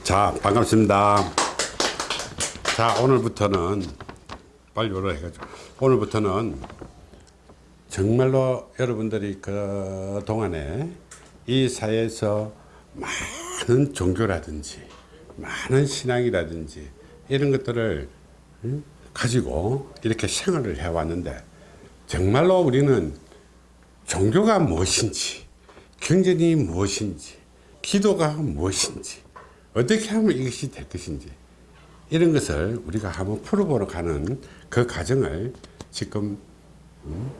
자 반갑습니다 자 오늘부터는 빨리 오라 해가지고 오늘부터는 정말로 여러분들이 그 동안에 이 사회에서 많은 종교라든지 많은 신앙이라든지 이런 것들을 응? 가지고 이렇게 생활을 해왔는데 정말로 우리는 종교가 무엇인지 경전이 무엇인지 기도가 무엇인지 어떻게 하면 이것이 될 것인지. 이런 것을 우리가 한번 풀어보러 가는 그 과정을 지금 음,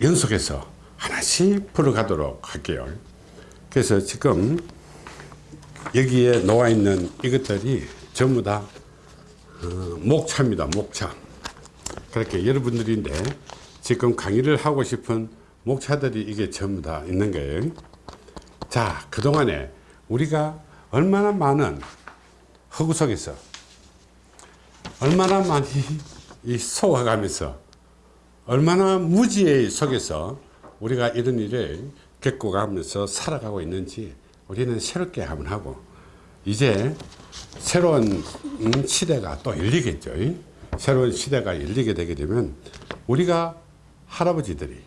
연속해서 하나씩 풀어가도록 할게요. 그래서 지금 여기에 놓아 있는 이것들이 전부 다 어, 목차입니다 목차. 그렇게 여러분들인데 지금 강의를 하고 싶은 목차들이 이게 전부 다 있는 거예요. 자 그동안에 우리가 얼마나 많은 허구 속에서 얼마나 많이 이 속아가면서 얼마나 무지의 속에서 우리가 이런 일을 겪어가면서 살아가고 있는지 우리는 새롭게 한번 하고 이제 새로운 시대가 또 열리겠죠. 새로운 시대가 열리게 되게 되면 우리가 할아버지들이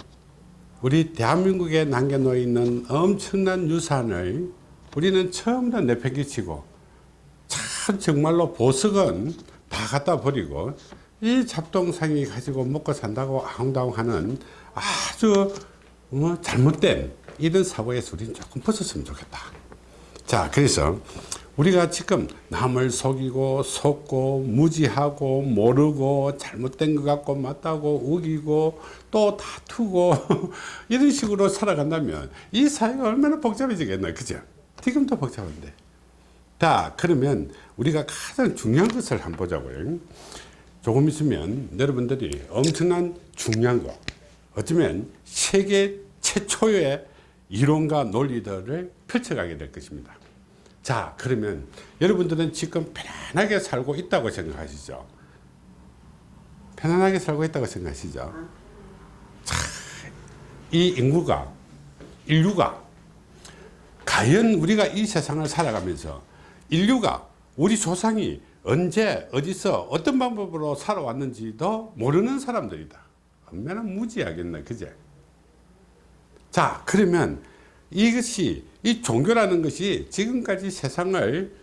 우리 대한민국에 남겨놓여 있는 엄청난 유산을 우리는 처음 다 내팽개치고 참 정말로 보석은 다 갖다 버리고 이 잡동상이 가지고 먹고 산다고 아웅다웅하는 아주 뭐 잘못된 이런 사고에서 우리는 조금 벗었으면 좋겠다. 자 그래서 우리가 지금 남을 속이고 속고 무지하고 모르고 잘못된 것 같고 맞다고 우기고 또 다투고 이런 식으로 살아간다면 이 사회가 얼마나 복잡해지겠나 그죠 지금도 복잡한데. 자 그러면 우리가 가장 중요한 것을 한번 보자고요. 조금 있으면 여러분들이 엄청난 중요한 거. 어쩌면 세계 최초의 이론과 논리들을 펼쳐가게 될 것입니다. 자 그러면 여러분들은 지금 편안하게 살고 있다고 생각하시죠? 편안하게 살고 있다고 생각하시죠? 자, 이 인구가 인류가 과연 우리가 이 세상을 살아가면서 인류가 우리 조상이 언제 어디서 어떤 방법으로 살아왔는지도 모르는 사람들이다. 얼마나 무지하겠나 그제? 자 그러면 이것이 이 종교라는 것이 지금까지 세상을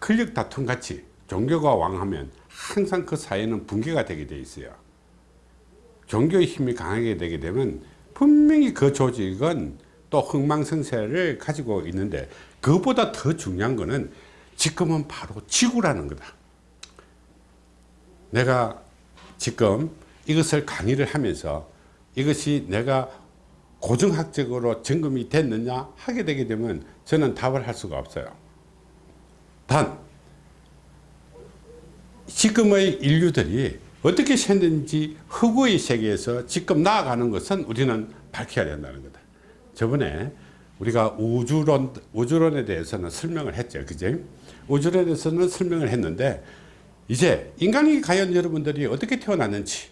권력 다툼 같이 종교가 왕하면 항상 그 사회는 붕괴가 되게 돼 있어요. 종교의 힘이 강하게 되게 되면 분명히 그 조직은 또 흥망성쇠를 가지고 있는데 그것보다 더 중요한 거는 지금은 바로 지구라는 거다. 내가 지금 이것을 강의를 하면서 이것이 내가 고정학적으로 점검이 됐느냐 하게 되게 되면 저는 답을 할 수가 없어요. 단 지금의 인류들이 어떻게 생겼는지 허구의 세계에서 지금 나아가는 것은 우리는 밝혀야 된다는 거다 저번에 우리가 우주론, 우주론에 대해서는 설명을 했죠. 그죠 우주론에 대해서는 설명을 했는데 이제 인간이 과연 여러분들이 어떻게 태어났는지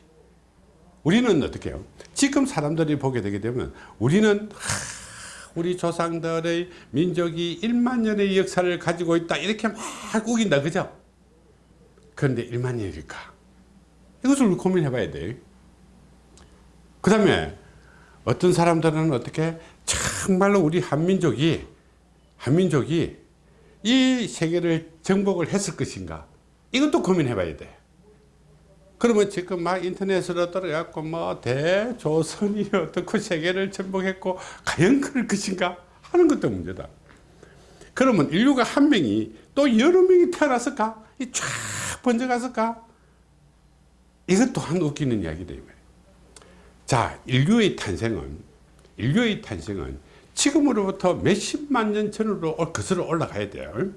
우리는 어떻게 해요? 지금 사람들이 보게 되게 되면 우리는 하, 우리 조상들의 민족이 1만 년의 역사를 가지고 있다. 이렇게 막 우긴다. 그죠? 그런데 1만 년일까? 이것을 고민해 봐야 돼그 다음에 어떤 사람들은 어떻게 정말로 우리 한민족이 한민족이 이 세계를 정복을 했을 것인가? 이것도 고민해 봐야 돼. 그러면 지금 막 인터넷으로 떨어갖고 뭐 대조선이 어떻게 세계를 정복했고 과연 그럴 것인가 하는 것도 문제다. 그러면 인류가 한 명이 또 여러 명이 태어났을까? 이쫙 번져갔을까? 이것 또한 웃기는 이야기다 자 인류의 탄생은 인류의 탄생은 지금으로부터 몇십만 년 전으로 거슬러 올라가야 돼요.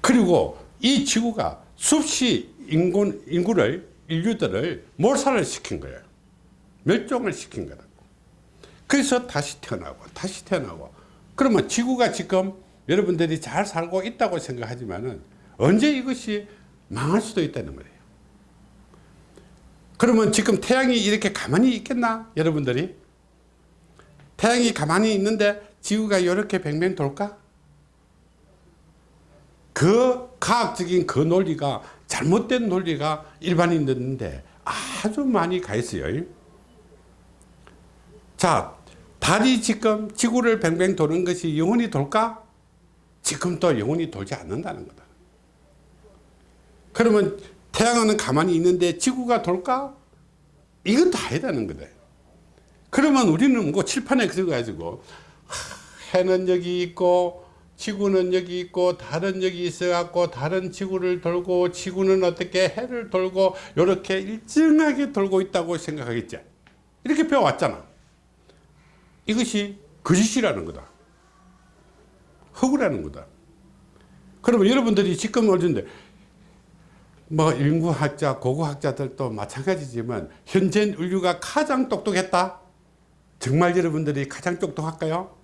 그리고 이 지구가 수없이 인구, 인구를 인류들을 몰살을 시킨 거예요. 멸종을 시킨 거라고. 그래서 다시 태어나고 다시 태어나고. 그러면 지구가 지금 여러분들이 잘 살고 있다고 생각하지만은 언제 이것이 망할 수도 있다는 거예요. 그러면 지금 태양이 이렇게 가만히 있겠나 여러분들이 태양이 가만히 있는데 지구가 이렇게 뱅뱅 돌까 그 과학적인 그 논리가 잘못된 논리가 일반인들인데 아주 많이 가 있어요. 자, 달이 지금 지구를 뱅뱅 도는 것이 영원히 돌까? 지금도 영원히 돌지 않는다는 거다. 그러면 태양은 가만히 있는데 지구가 돌까? 이것도 아니다는 거다. 그러면 우리는 뭐 칠판에 그려가지고 해는 여기 있고 지구는 여기 있고 달은 여기 있어 갖고 달은 지구를 돌고 지구는 어떻게 해를 돌고 이렇게 일정하게 돌고 있다고 생각하겠지? 이렇게 배워왔잖아. 이것이 거짓이라는 거다. 허구라는 거다. 그러면 여러분들이 지금 어딘데? 뭐 인구학자 고고학자들도 마찬가지지만 현재 인류가 가장 똑똑했다 정말 여러분들이 가장 똑똑할까요?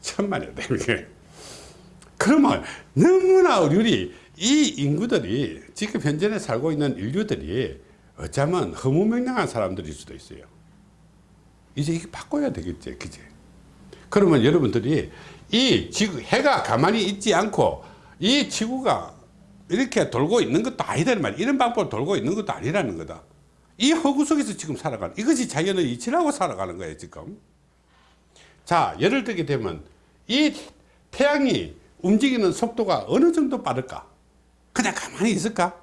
천만이다 그러면 너무나 우리 이 인구들이 지금 현재 살고 있는 인류들이 어쩌면 허무맹랑한 사람들일 수도 있어요. 이제 이게 바꿔야 되겠지 그지? 그러면 여러분들이 이 지구 해가 가만히 있지 않고 이 지구가 이렇게 돌고 있는 것도 말이야 이런 방법으로 돌고 있는 것도 아니라는 거다 이 허구 속에서 지금 살아가는 이것이 자연의 이치라고 살아가는 거예요 지금. 자 예를 들게 되면 이 태양이 움직이는 속도가 어느 정도 빠를까? 그냥 가만히 있을까?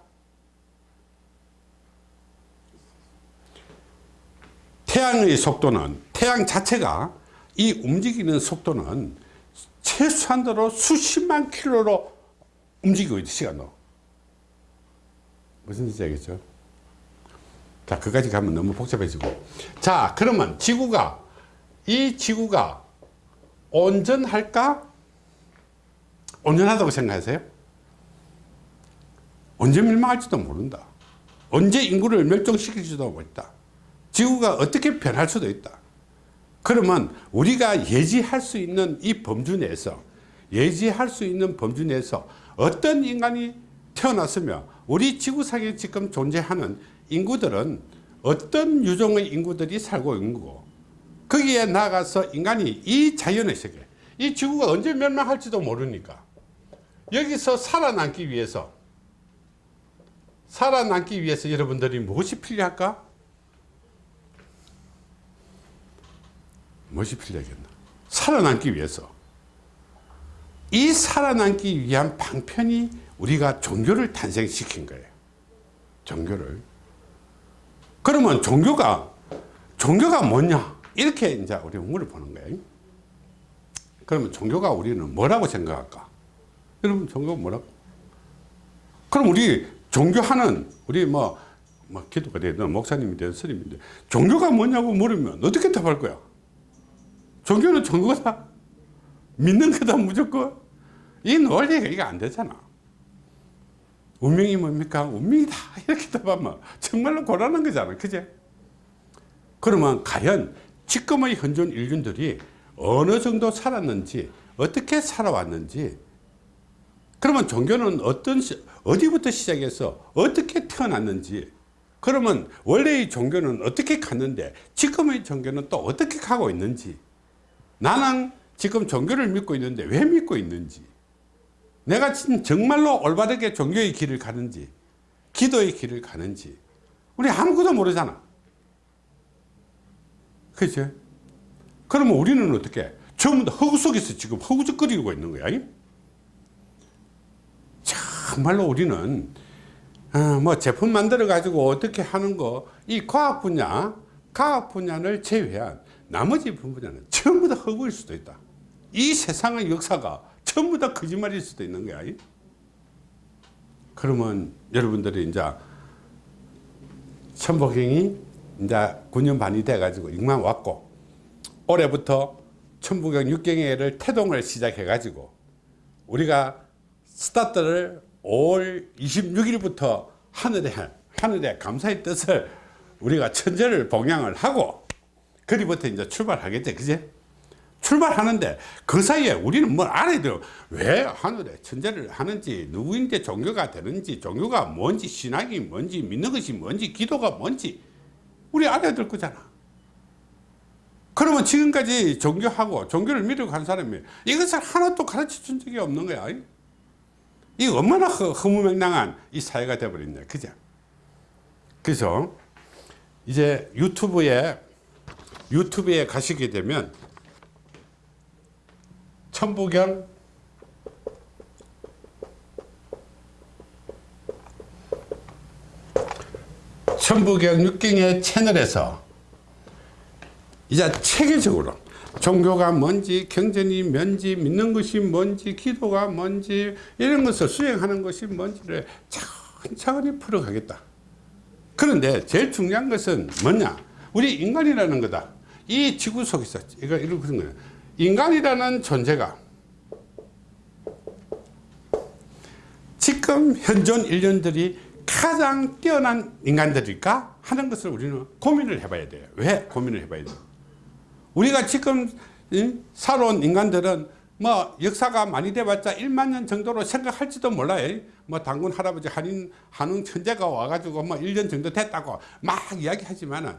태양의 속도는 태양 자체가 이 움직이는 속도는 최소한도로 수십만 킬로로 움직이고 있는 시간으로. 무슨 뜻인지 알겠죠 자 그까지 가면 너무 복잡해지고. 자 그러면 지구가 이 지구가 온전할까? 온전하다고 생각하세요? 언제 멸망할지도 모른다. 언제 인구를 멸종시킬지도 모른다. 지구가 어떻게 변할 수도 있다. 그러면 우리가 예지할 수 있는 이 범주 내에서 예지할 수 있는 범주 내에서 어떤 인간이 태어났으며 우리 지구상에 지금 존재하는 인구들은 어떤 유종의 인구들이 살고 있는 거고 거기에 나가서 인간이 이 자연의 세계 이 지구가 언제 멸망할지도 모르니까 여기서 살아남기 위해서 살아남기 위해서 여러분들이 무엇이 필요할까? 무엇이 필요하겠나? 살아남기 위해서 이 살아남기 위한 방편이 우리가 종교를 탄생시킨 거예요 종교를 그러면 종교가 종교가 뭐냐? 이렇게 이제 우리 물을 보는 거예요. 그러면 종교가 우리는 뭐라고 생각할까? 여러분 종교가 뭐라고? 그럼 우리 종교하는 우리 뭐, 뭐 기도가 되든 목사님이 되든 스님인데 종교가 뭐냐고 물으면 어떻게 답할 거야? 종교는 종교다. 믿는 거다 무조건. 이 논리가 이게 안 되잖아 운명이 뭡니까? 운명이다 이렇게 답하면 정말로 곤란한 거잖아. 그제? 그러면 과연 지금의 현존 인류들이 어느 정도 살았는지 어떻게 살아왔는지 그러면 종교는 어떤 시, 어디부터 시작해서 어떻게 태어났는지 그러면 원래의 종교는 어떻게 갔는데 지금의 종교는 또 어떻게 가고 있는지 나는 지금 종교를 믿고 있는데 왜 믿고 있는지 내가 정말로 올바르게 종교의 길을 가는지 기도의 길을 가는지 우리 아무것도 모르잖아. 그죠 그러면 우리는 어떻게? 전부 다 허구 속에서 지금 허구적거리고 있는 거야 정말로 우리는 어, 뭐 제품 만들어 가지고 어떻게 하는 거 이 과학 분야 과학 분야를 제외한 나머지 분야는 전부 다 허구일 수도 있다. 이 세상의 역사가 전부 다 거짓말일 수도 있는 거야. 그러면 여러분들이 이제 천복행이 이제 9년 반이 돼 가지고 익만 왔고 올해부터 천부경 6경회를 태동을 시작해 가지고 우리가 스타트를 5월 26일부터 하늘에 하늘에 감사의 뜻을 우리가 천재를 봉양을 하고 그리부터 이제 출발하겠지 그제 출발하는데 그 사이에 우리는 뭘 알아야 돼요. 왜 하늘에 천재를 하는지 누구인데 종교가 되는지 종교가 뭔지 신학이 뭔지 믿는 것이 뭔지 기도가 뭔지 우리 알아야 될 거잖아. 그러면 지금까지 종교하고 종교를 믿고 간 사람이 이것을 하나도 가르쳐 준 적이 없는 거야. 이 얼마나 허, 허무맹랑한 이 사회가 되어버렸냐. 그죠? 그래서 이제 유튜브에 유튜브에 가시게 되면 천부경 천부경 육경의 채널에서 이제 체계적으로 종교가 뭔지 경전이 뭔지 믿는 것이 뭔지 기도가 뭔지 이런 것을 수행하는 것이 뭔지를 차근차근히 풀어가겠다. 그런데 제일 중요한 것은 뭐냐? 우리 인간이라는 거다. 이 지구 속에서 이거 이런 거예요 인간이라는 존재가 지금 현존 인류들이 가장 뛰어난 인간들일까 하는 것을 우리는 고민을 해봐야 돼요 왜 고민을 해봐야 돼요 우리가 지금 살아온 인간들은 뭐 역사가 많이 돼봤자 1만 년 정도로 생각할지도 몰라요. 뭐 당군 할아버지 한인 한웅 천재가 와가지고 뭐 1년 정도 됐다고 막 이야기하지만은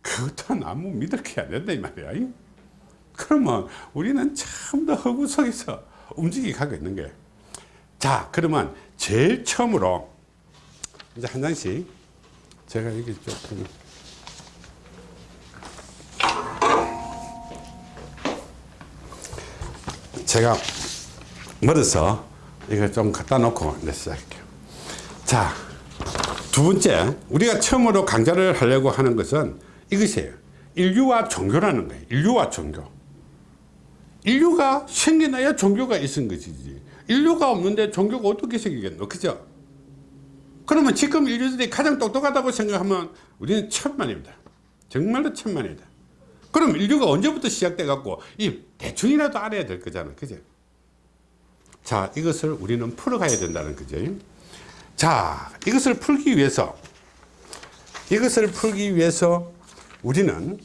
그것도 아무 믿을 게 안 된다 이 말이야. 그러면 우리는 참 더 허구 속에서 움직이 가고 있는 거예요. 자 그러면 제일 처음으로 이제 한 장씩 제가 여기 조금 제가 멀어서 이거 좀 갖다 놓고 내 시작할게요. 자, 두 번째, 우리가 처음으로 강좌를 하려고 하는 것은 이것이에요. 인류와 종교라는 거예요. 인류와 종교. 인류가 생겨나야 종교가 있은 것이지. 인류가 없는데 종교가 어떻게 생기겠노? 그죠? 그러면 지금 인류들이 가장 똑똑하다고 생각하면 우리는 천만입니다. 정말로 천만이다. 그럼 인류가 언제부터 시작돼 갖고 이 대충이라도 알아야 될 거잖아 그죠 자 이것을 우리는 풀어가야 된다는 거죠 자 이것을 풀기 위해서 이것을 풀기 위해서 우리는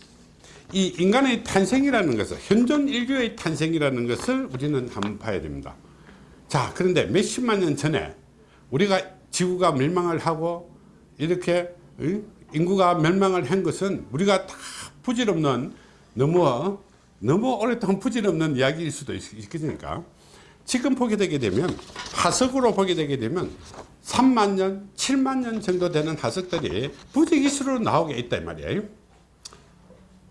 이 인간의 탄생이라는 것을 현존 인류의 탄생이라는 것을 우리는 한번 봐야 됩니다. 자 그런데 몇십만 년 전에 우리가 지구가 멸망을 하고 이렇게 인구가 멸망을 한 것은 우리가 다 부질없는 너무 너무 오랫동안 부질없는 이야기일 수도 있겠으니까? 지금 보게 되게 되면 화석으로 보게 되게 되면 3만 년 7만 년 정도 되는 화석들이 부지기수로 나오게 이 말이에요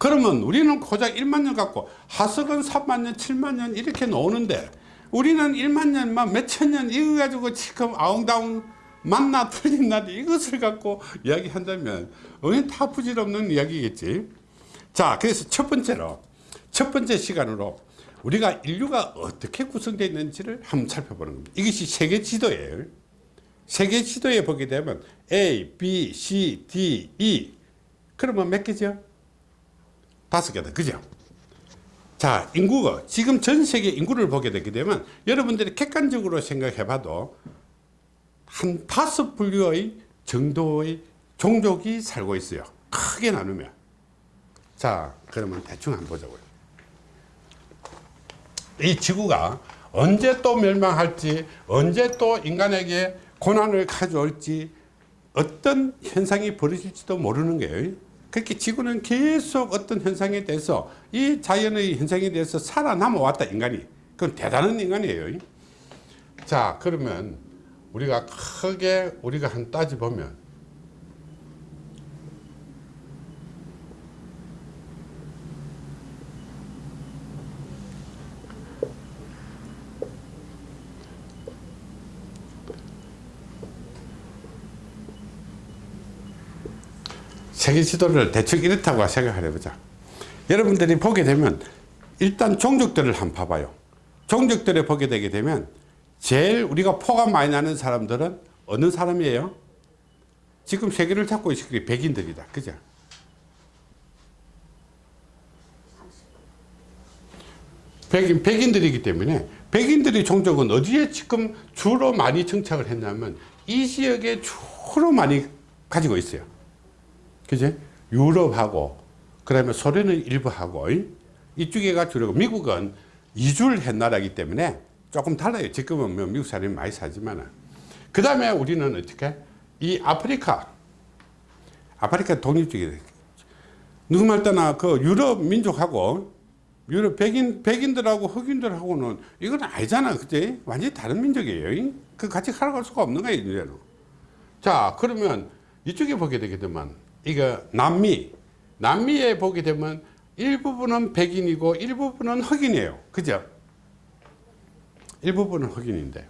그러면 우리는 고작 1만 년 갖고 화석은 3만 년 7만 년 이렇게 나오는데 우리는 1만 년만 몇천 년 이거 가지고 지금 아웅다웅 만나 틀린 날 이것을 갖고 이야기한다면 우리는 다 부질없는 이야기겠지. 자 그래서 첫 번째로 첫 번째 시간으로 우리가 인류가 어떻게 구성되어 있는지를 한번 살펴보는 겁니다. 이것이 세계 지도예요. 세계 지도에 보게 되면 A, B, C, D, E. 그러면 몇 개죠? 다섯 개다. 그죠? 자 인구가 지금 전 세계 인구를 보게 되게 되면 여러분들이 객관적으로 생각해 봐도 한 다섯 분류의 정도의 종족이 살고 있어요. 크게 나누면. 자 그러면 대충 한번 보자고요. 이 지구가 언제 또 멸망할지 언제 또 인간에게 고난을 가져올지 어떤 현상이 벌어질지도 모르는 거예요 그렇게 지구는 계속 어떤 현상에 대해서 이 자연의 현상에 대해서 살아남아 왔다 인간이. 그건 대단한 인간이에요. 자 그러면 우리가 크게 우리가 한 따져보면 세계 지도를 대충 이렇다고 생각을 해보자 여러분들이 보게 되면 일단 종족들을 한번 봐봐요 종족들을 보게 되게 되면 제일 우리가 포가 많이 나는 사람들은 어느 사람이에요? 지금 세계를 잡고 있을 게 백인들이다 그죠? 백인, 백인들이기 때문에 백인들의 종족은 어디에 지금 주로 많이 정착을 했냐면 이 지역에 주로 많이 가지고 있어요 그지? 유럽하고 그 다음에 소련은 일부 하고 이쪽에가 주로 미국은 이주를 한 나라이기 때문에 조금 달라요. 지금은 뭐 미국 사람이 많이 사지만 그 다음에 우리는 어떻게? 이 아프리카. 아프리카 독립적이 누구 말 때나 그 유럽 민족하고 유럽 백인 백인들하고 흑인들하고는 이건 아니잖아. 그지? 완전히 다른 민족이에요. 그 같이 살아갈 수가 없는 거예요 이제는. 자 그러면 이쪽에 보게 되게 되면 이거 남미 남미에 보게 되면 일부분은 백인이고 일부분은 흑인이에요. 그죠? 일부분은 흑인인데.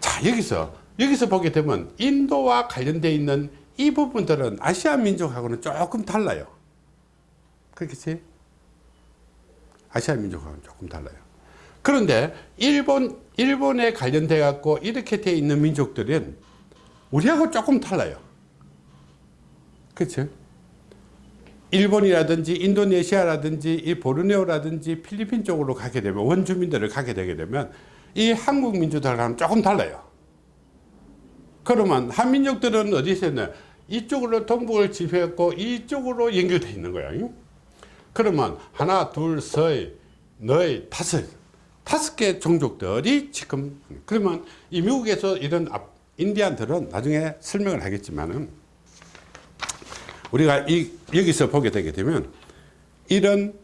자 여기서 여기서 보게 되면 인도와 관련되어 있는 이 부분들은 아시아 민족하고는 조금 달라요. 그렇겠지? 아시아 민족하고는 조금 달라요. 그런데 일본 일본에 관련돼 갖고 이렇게 되어 있는 민족들은 우리하고 조금 달라요 그렇죠 일본이라든지 인도네시아라든지 이 보르네오라든지 필리핀 쪽으로 가게 되면 원주민들을 가게 되게 되면 이 한국 민족들과는 조금 달라요. 그러면 한민족들은 어디서 있냐 이쪽으로 동북을 지배했고 이쪽으로 연결되어 있는 거야 그러면 하나 둘셋넷 다섯 다섯 개 종족들이 지금 그러면 이 미국에서 이런 앞- 인디안들은 나중에 설명을 하겠지만은 우리가 이, 여기서 보게 되게 되면 이런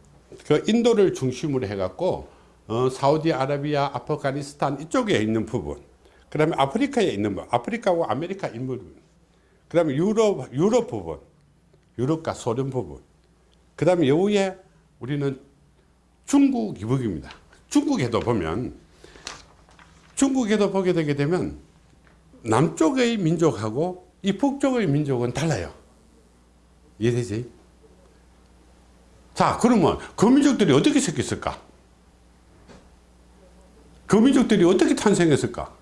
그 인도를 중심으로 해갖고 어, 사우디아라비아, 아프가니스탄 이쪽에 있는 부분, 그 다음에 아프리카에 있는 부분, 아프리카하고 아메리카 부분, 그 다음에 유럽, 유럽 부분, 유럽과 소련 부분, 그 다음에 여기에 우리는 중국 이북입니다. 중국에도 보면 중국에도 보게 되게 되면 남쪽의 민족하고 이 북쪽의 민족은 달라요. 이해되지? 자, 그러면 그 민족들이 어떻게 생겼을까? 그 민족들이 어떻게 탄생했을까?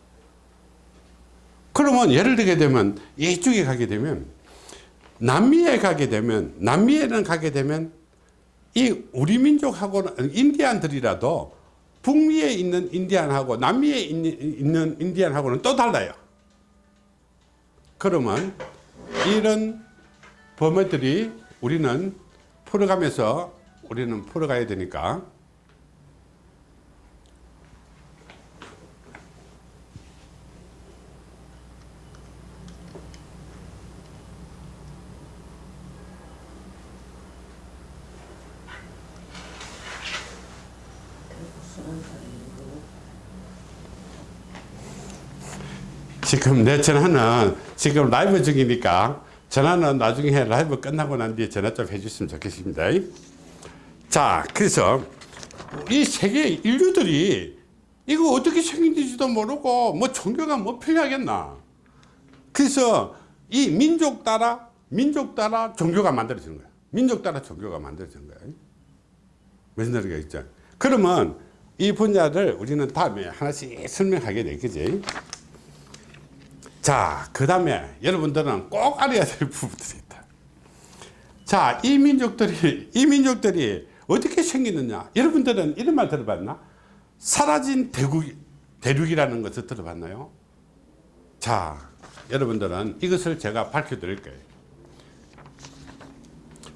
그러면 예를 들게 되면 이쪽에 가게 되면 남미에 가게 되면 남미에는 가게 되면 이 우리 민족하고는 인디안들이라도 북미에 있는 인디안하고 남미에 있는 인디안하고는 또 달라요. 그러면 이런 범어들이 우리는 풀어가면서 우리는 풀어가야 되니까. 지금 내 전화는 지금 라이브 중이니까 전화는 나중에 라이브 끝나고 난 뒤에 전화 좀 해주시면 좋겠습니다. 자, 그래서 이 세계 인류들이 이거 어떻게 생긴지도 모르고 뭐 종교가 뭐 필요하겠나. 그래서 이 민족 따라 민족 따라 종교가 만들어지는 거야. 민족 따라 종교가 만들어지는 거야. 무슨 소리가 있죠? 그러면 이 분야를 우리는 다음에 하나씩 설명하게 되겠지. 자, 그 다음에 여러분들은 꼭 알아야 될 부분들이 있다. 자, 이 민족들이, 이 민족들이 어떻게 생기느냐. 여러분들은 이런 말 들어봤나? 사라진 대국, 대륙이라는 것을 들어봤나요? 자, 여러분들은 이것을 제가 밝혀 드릴 거예요.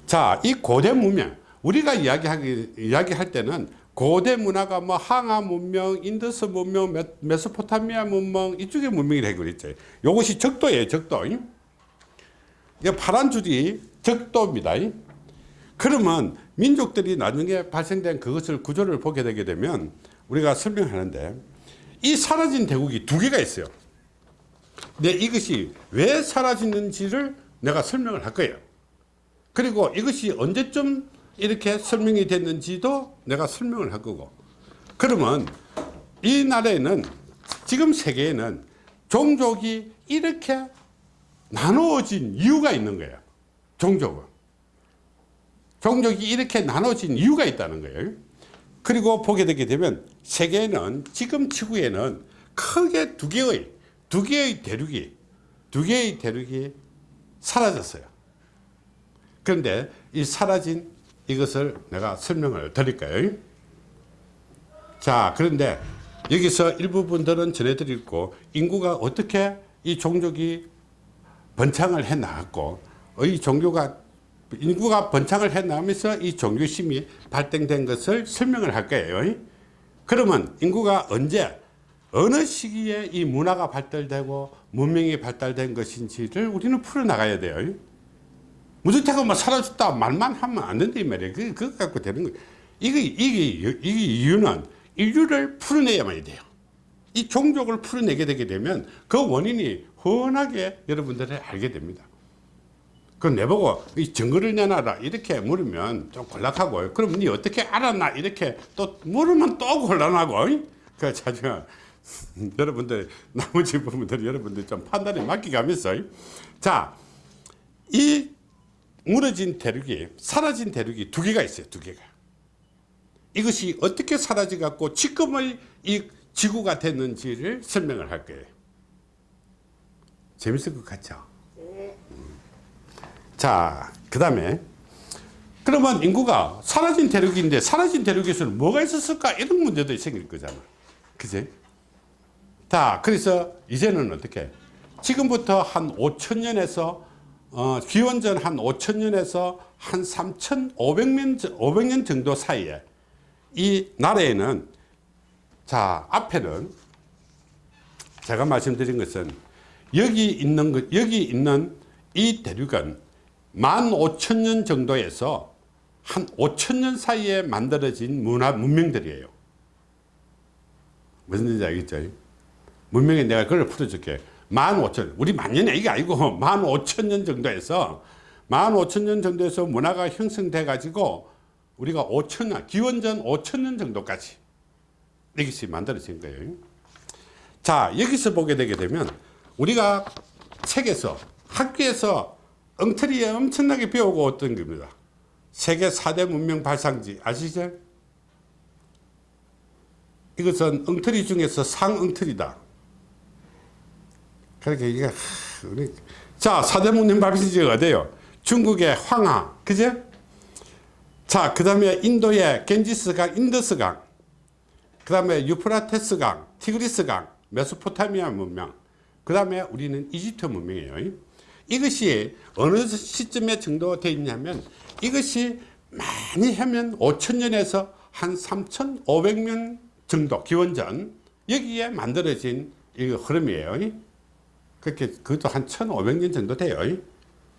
자, 이 고대 문명, 우리가 이야기하기, 이야기할 때는 고대 문화가 뭐 황하 문명, 인더스 문명, 메- 메소포타미아 문명 이쪽의 문명이라고 그랬죠. 이것이 적도예요, 적도. 이 파란 줄이 적도입니다. 그러면 민족들이 나중에 발생된 그것을 구조를 보게 되게 되면 우리가 설명하는데 이 사라진 대국이 두 개가 있어요. 근데 이것이 왜 사라지는지를 내가 설명을 할 거예요. 그리고 이것이 언제쯤 이렇게 설명이 됐는지도 내가 설명을 할 거고. 그러면 이 나라에는 지금 세계에는 종족이 이렇게 나누어진 이유가 있는 거예요. 종족은. 종족이 이렇게 나눠진 이유가 있다는 거예요. 그리고 보게 되게 되면 세계에는 지금 지구에는 크게 두 개의 두 개의 대륙이 두 개의 대륙이 사라졌어요. 그런데 이 사라진 이것을 내가 설명을 드릴까요? 자, 그런데 여기서 일부분들은 전해드리고 인구가 어떻게 이 종족이 번창을 해 나갔고 이 종교가 인구가 번창을 해 나가면서 이 종교심이 발생된 것을 설명을 할 거예요. 그러면 인구가 언제 어느 시기에 이 문화가 발달되고 문명이 발달된 것인지를 우리는 풀어나가야 돼요. 무주택은 뭐 사라졌다 말만 하면 안 된다 이 말이에요. 그, 그거 갖고 되는 거예요. 이게, 이게, 이게 이유는 인류를 풀어내야만이 돼요. 이 종족을 풀어내게 되게 되면 그 원인이 훤하게 여러분들이 알게 됩니다. 그 내보고 이 증거를 내놔라 이렇게 물으면 좀 곤란하고 그럼 니 어떻게 알았나 이렇게 또 물으면 또 곤란하고 그 자주 여러분들 나머지 부분들 여러분들 좀 판단에 맡기가면서 자 이 무너진 대륙이 사라진 대륙이 두 개가 있어요 두 개가. 이것이 어떻게 사라져 갖고 지금의 이 지구가 됐는지를 설명을 할 거예요. 재밌을 것 같죠? 자그 다음에 그러면 인구가 사라진 대륙인데 사라진 대륙에서는 뭐가 있었을까? 이런 문제도 생길 거잖아. 그지? 자 그래서 이제는 어떻게? 지금부터 한 5천년에서 어, 기원전 한 5천년에서 한 3,500년 500년 정도 사이에 이 나라에는 자 앞에는 제가 말씀드린 것은 여기 있는 것 여기 있는 이 대륙은 15,000년 정도에서 한 5,000년 사이에 만들어진 문화 문명들이에요. 무슨 뜻인지 알겠죠? 문명에 내가 그걸 풀어줄게. 15,000년, 우리 만년이 이게 아니고 15,000년 정도에서 15,000년 정도에서 문화가 형성돼 가지고 우리가 5천년, 기원전 5천년 정도까지 이것이 만들어진 거예요. 자, 여기서 보게 되게 되면 우리가 책에서 학교에서 엉터리에 엄청나게 배우고 왔던 겁니다. 세계 4대 문명 발상지 아시죠? 이것은 엉터리 중에서 상엉터리다. 그렇게 이게 우리 자 4대 문명 발상지가 어디요? 중국의 황하, 그죠? 자, 그 다음에 인도의 겐지스강, 인더스강, 그 다음에 유프라테스강, 티그리스강, 메소포타미아 문명, 그 다음에 우리는 이집트 문명이에요. 이것이 어느 시점에 정도 되어 있냐면 이것이 많이 하면 5천년에서 한 3,500년 정도 기원전 여기에 만들어진 이 흐름이에요. 그렇게 그것도 한 1,500년 정도 돼요.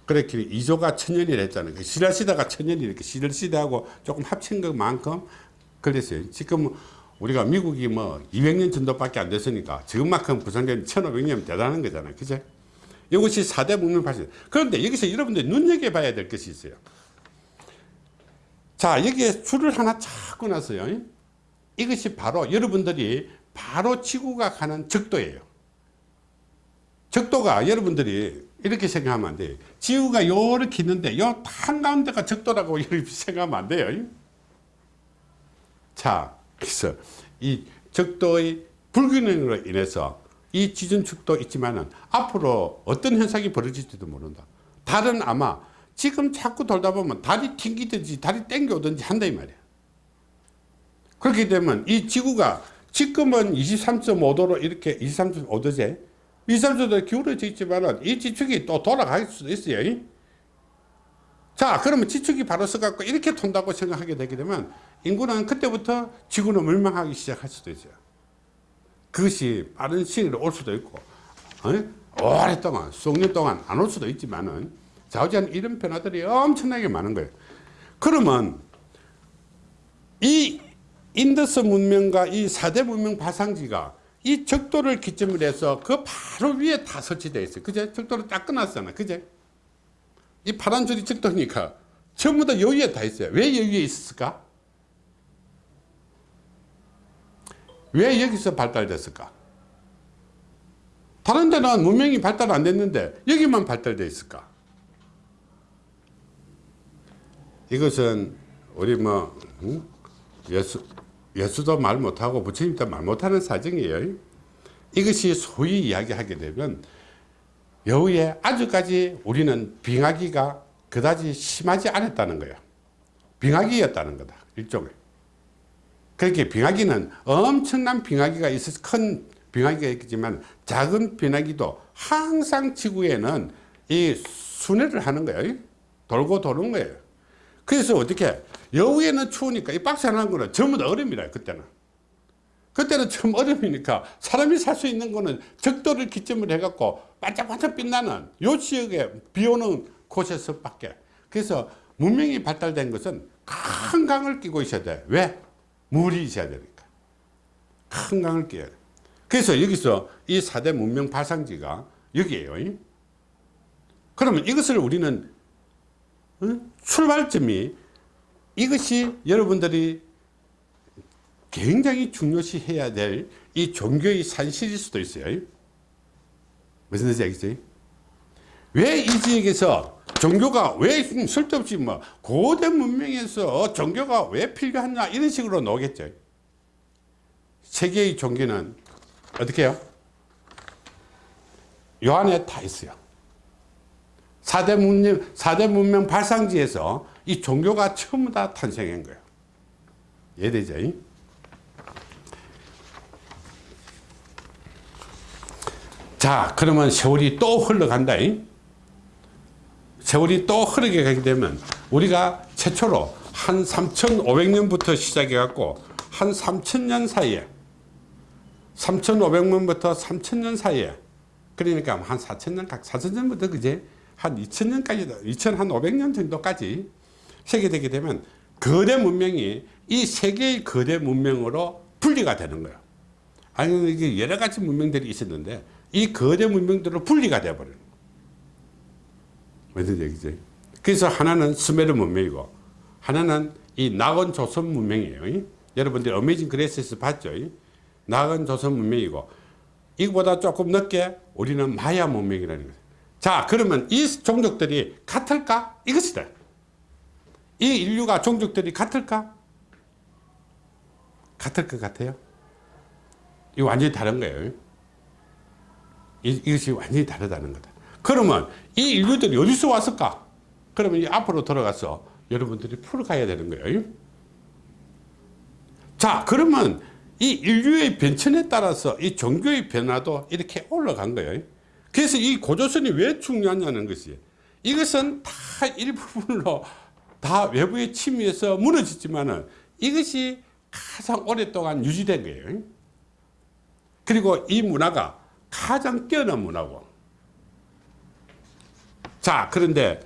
그렇게 이조가 천년이라 했잖아요. 그 신라시대가 천년이 이렇게 신라시대하고 조금 합친 것만큼 그랬어요. 지금 우리가 미국이 뭐 200년 정도밖에 안 됐으니까 지금만큼 구성된 1500년 대단한 거잖아요. 그죠? 이것이 4대 문명 발전. 그런데 여기서 여러분들 눈여겨봐야 될 것이 있어요. 자, 여기에 줄을 하나 찾고 나서요. 이것이 바로 여러분들이 바로 지구가 가는 적도예요. 적도가 여러분들이 이렇게 생각하면 안 돼요. 지구가 요렇게 있는데 요 한가운데가 적도라고 이렇게 생각하면 안 돼요. 자, 그래서 이 적도의 불균형으로 인해서 이 지진축도 있지만은 앞으로 어떤 현상이 벌어질지도 모른다. 달은 아마 지금 자꾸 돌다 보면 달이 튕기든지 달이 땡겨오든지 한다 이 말이야. 그렇게 되면 이 지구가 지금은 23.5도로 이렇게 23.5도제 23도로 기울어져 있지만 이 지축이 또 돌아갈 수도 있어요. 자 그러면 지축이 바로 서갖고 이렇게 돈다고 생각하게 되게 되면 인구는 그때부터 지구는 멸망하기 시작할 수도 있어요. 그것이 빠른 시일로 올 수도 있고 어? 오랫동안 수억 년 동안 안 올 수도 있지만은 좌우지간 이런 변화들이 엄청나게 많은 거예요. 그러면 이 인더스 문명과 이 4대 문명 발상지가 이 적도를 기점으로 해서 그 바로 위에 다 설치되어 있어요. 그제? 적도를 딱 끊었잖아. 그제? 이 파란 줄이 적도니까 전부 다 여기에 다 있어요. 왜 여기에 있었을까? 왜 여기서 발달됐을까? 다른 데는 문명이 발달 안 됐는데 여기만 발달되어 있을까? 이것은 우리 뭐 응? 예수 예수도 말 못하고 부처님도 말 못하는 사정이에요. 이것이 소위 이야기하게 되면 여우에 아주까지 우리는 빙하기가 그다지 심하지 않았다는 거야. 빙하기였다는 거다. 일종의. 그렇게 빙하기는 엄청난 빙하기가 있어서 큰 빙하기가 있지만 작은 빙하기도 항상 지구에는 이 순회를 하는 거예요. 돌고 도는 거예요. 그래서 어떻게 여우에는 추우니까 이 박스 하나 한 거는 전부 다 얼음이라 그때는 그때는 처음 얼음이니까 사람이 살 수 있는 거는 적도를 기점으로 해갖고 반짝반짝 빛나는 요 지역에 비 오는 곳에서 밖에 그래서 문명이 발달된 것은 큰 강을 끼고 있어야 돼. 왜? 물이 있어야 되니까. 큰 강을 끼야 돼. 그래서 여기서 이 4대 문명 발상지가 여기에요. 그러면 이것을 우리는 어? 출발점이 이것이 여러분들이 굉장히 중요시 해야 될 이 종교의 산실일 수도 있어요. 무슨 뜻인지 알겠어요? 왜 이 지역에서 종교가 왜 쓸데없이 뭐 고대 문명에서 종교가 왜 필요하냐 이런 식으로 나오겠죠. 세계의 종교는 어떻게 해요? 요 안에 다 있어요. 4대 문명, 4대 문명 발상지에서 이 종교가 처음 다 탄생한 거예요. 이해되죠? 자, 그러면 세월이 또 흘러간다. 세월이 또 흐르게 가게 되면 우리가 최초로 한 3,500년부터 시작해 갖고 한 3,000년 사이에 3,500년부터 3,000년 사이에 그러니까 한 4,000년 각 4,000년부터 그제 한 2,000년까지 2,500년 정도까지 세계되게 되면 거대 문명이 이 세계의 거대 문명으로 분리가 되는 거예요. 아니 이게 여러 가지 문명들이 있었는데 이 거대 문명들로 분리가 되어버려요. 무슨 얘기지? 그래서 하나는 스메르 문명이고 하나는 이 낙원 조선 문명이에요. 여러분들 Amazing Grace에서 봤죠? 낙원 조선 문명이고 이거보다 조금 늦게 우리는 마야 문명이라는 거예요. 자 그러면 이 종족들이 같을까? 이것이다. 이 인류가 종족들이 같을까? 같을 것 같아요? 이 완전히 다른 거예요. 이, 이것이 완전히 다르다는 거다. 그러면 이 인류들이 어디서 왔을까? 그러면 이 앞으로 돌아가서 여러분들이 풀어가야 되는 거예요. 자, 그러면 이 인류의 변천에 따라서 이 종교의 변화도 이렇게 올라간 거예요. 그래서 이 고조선이 왜 중요하냐는 것이 이것은 다 일부분으로 다 외부의 침입에서 무너졌지만은 이것이 가장 오랫동안 유지된 거예요. 그리고 이 문화가 가장 뛰어난 문화고. 자 그런데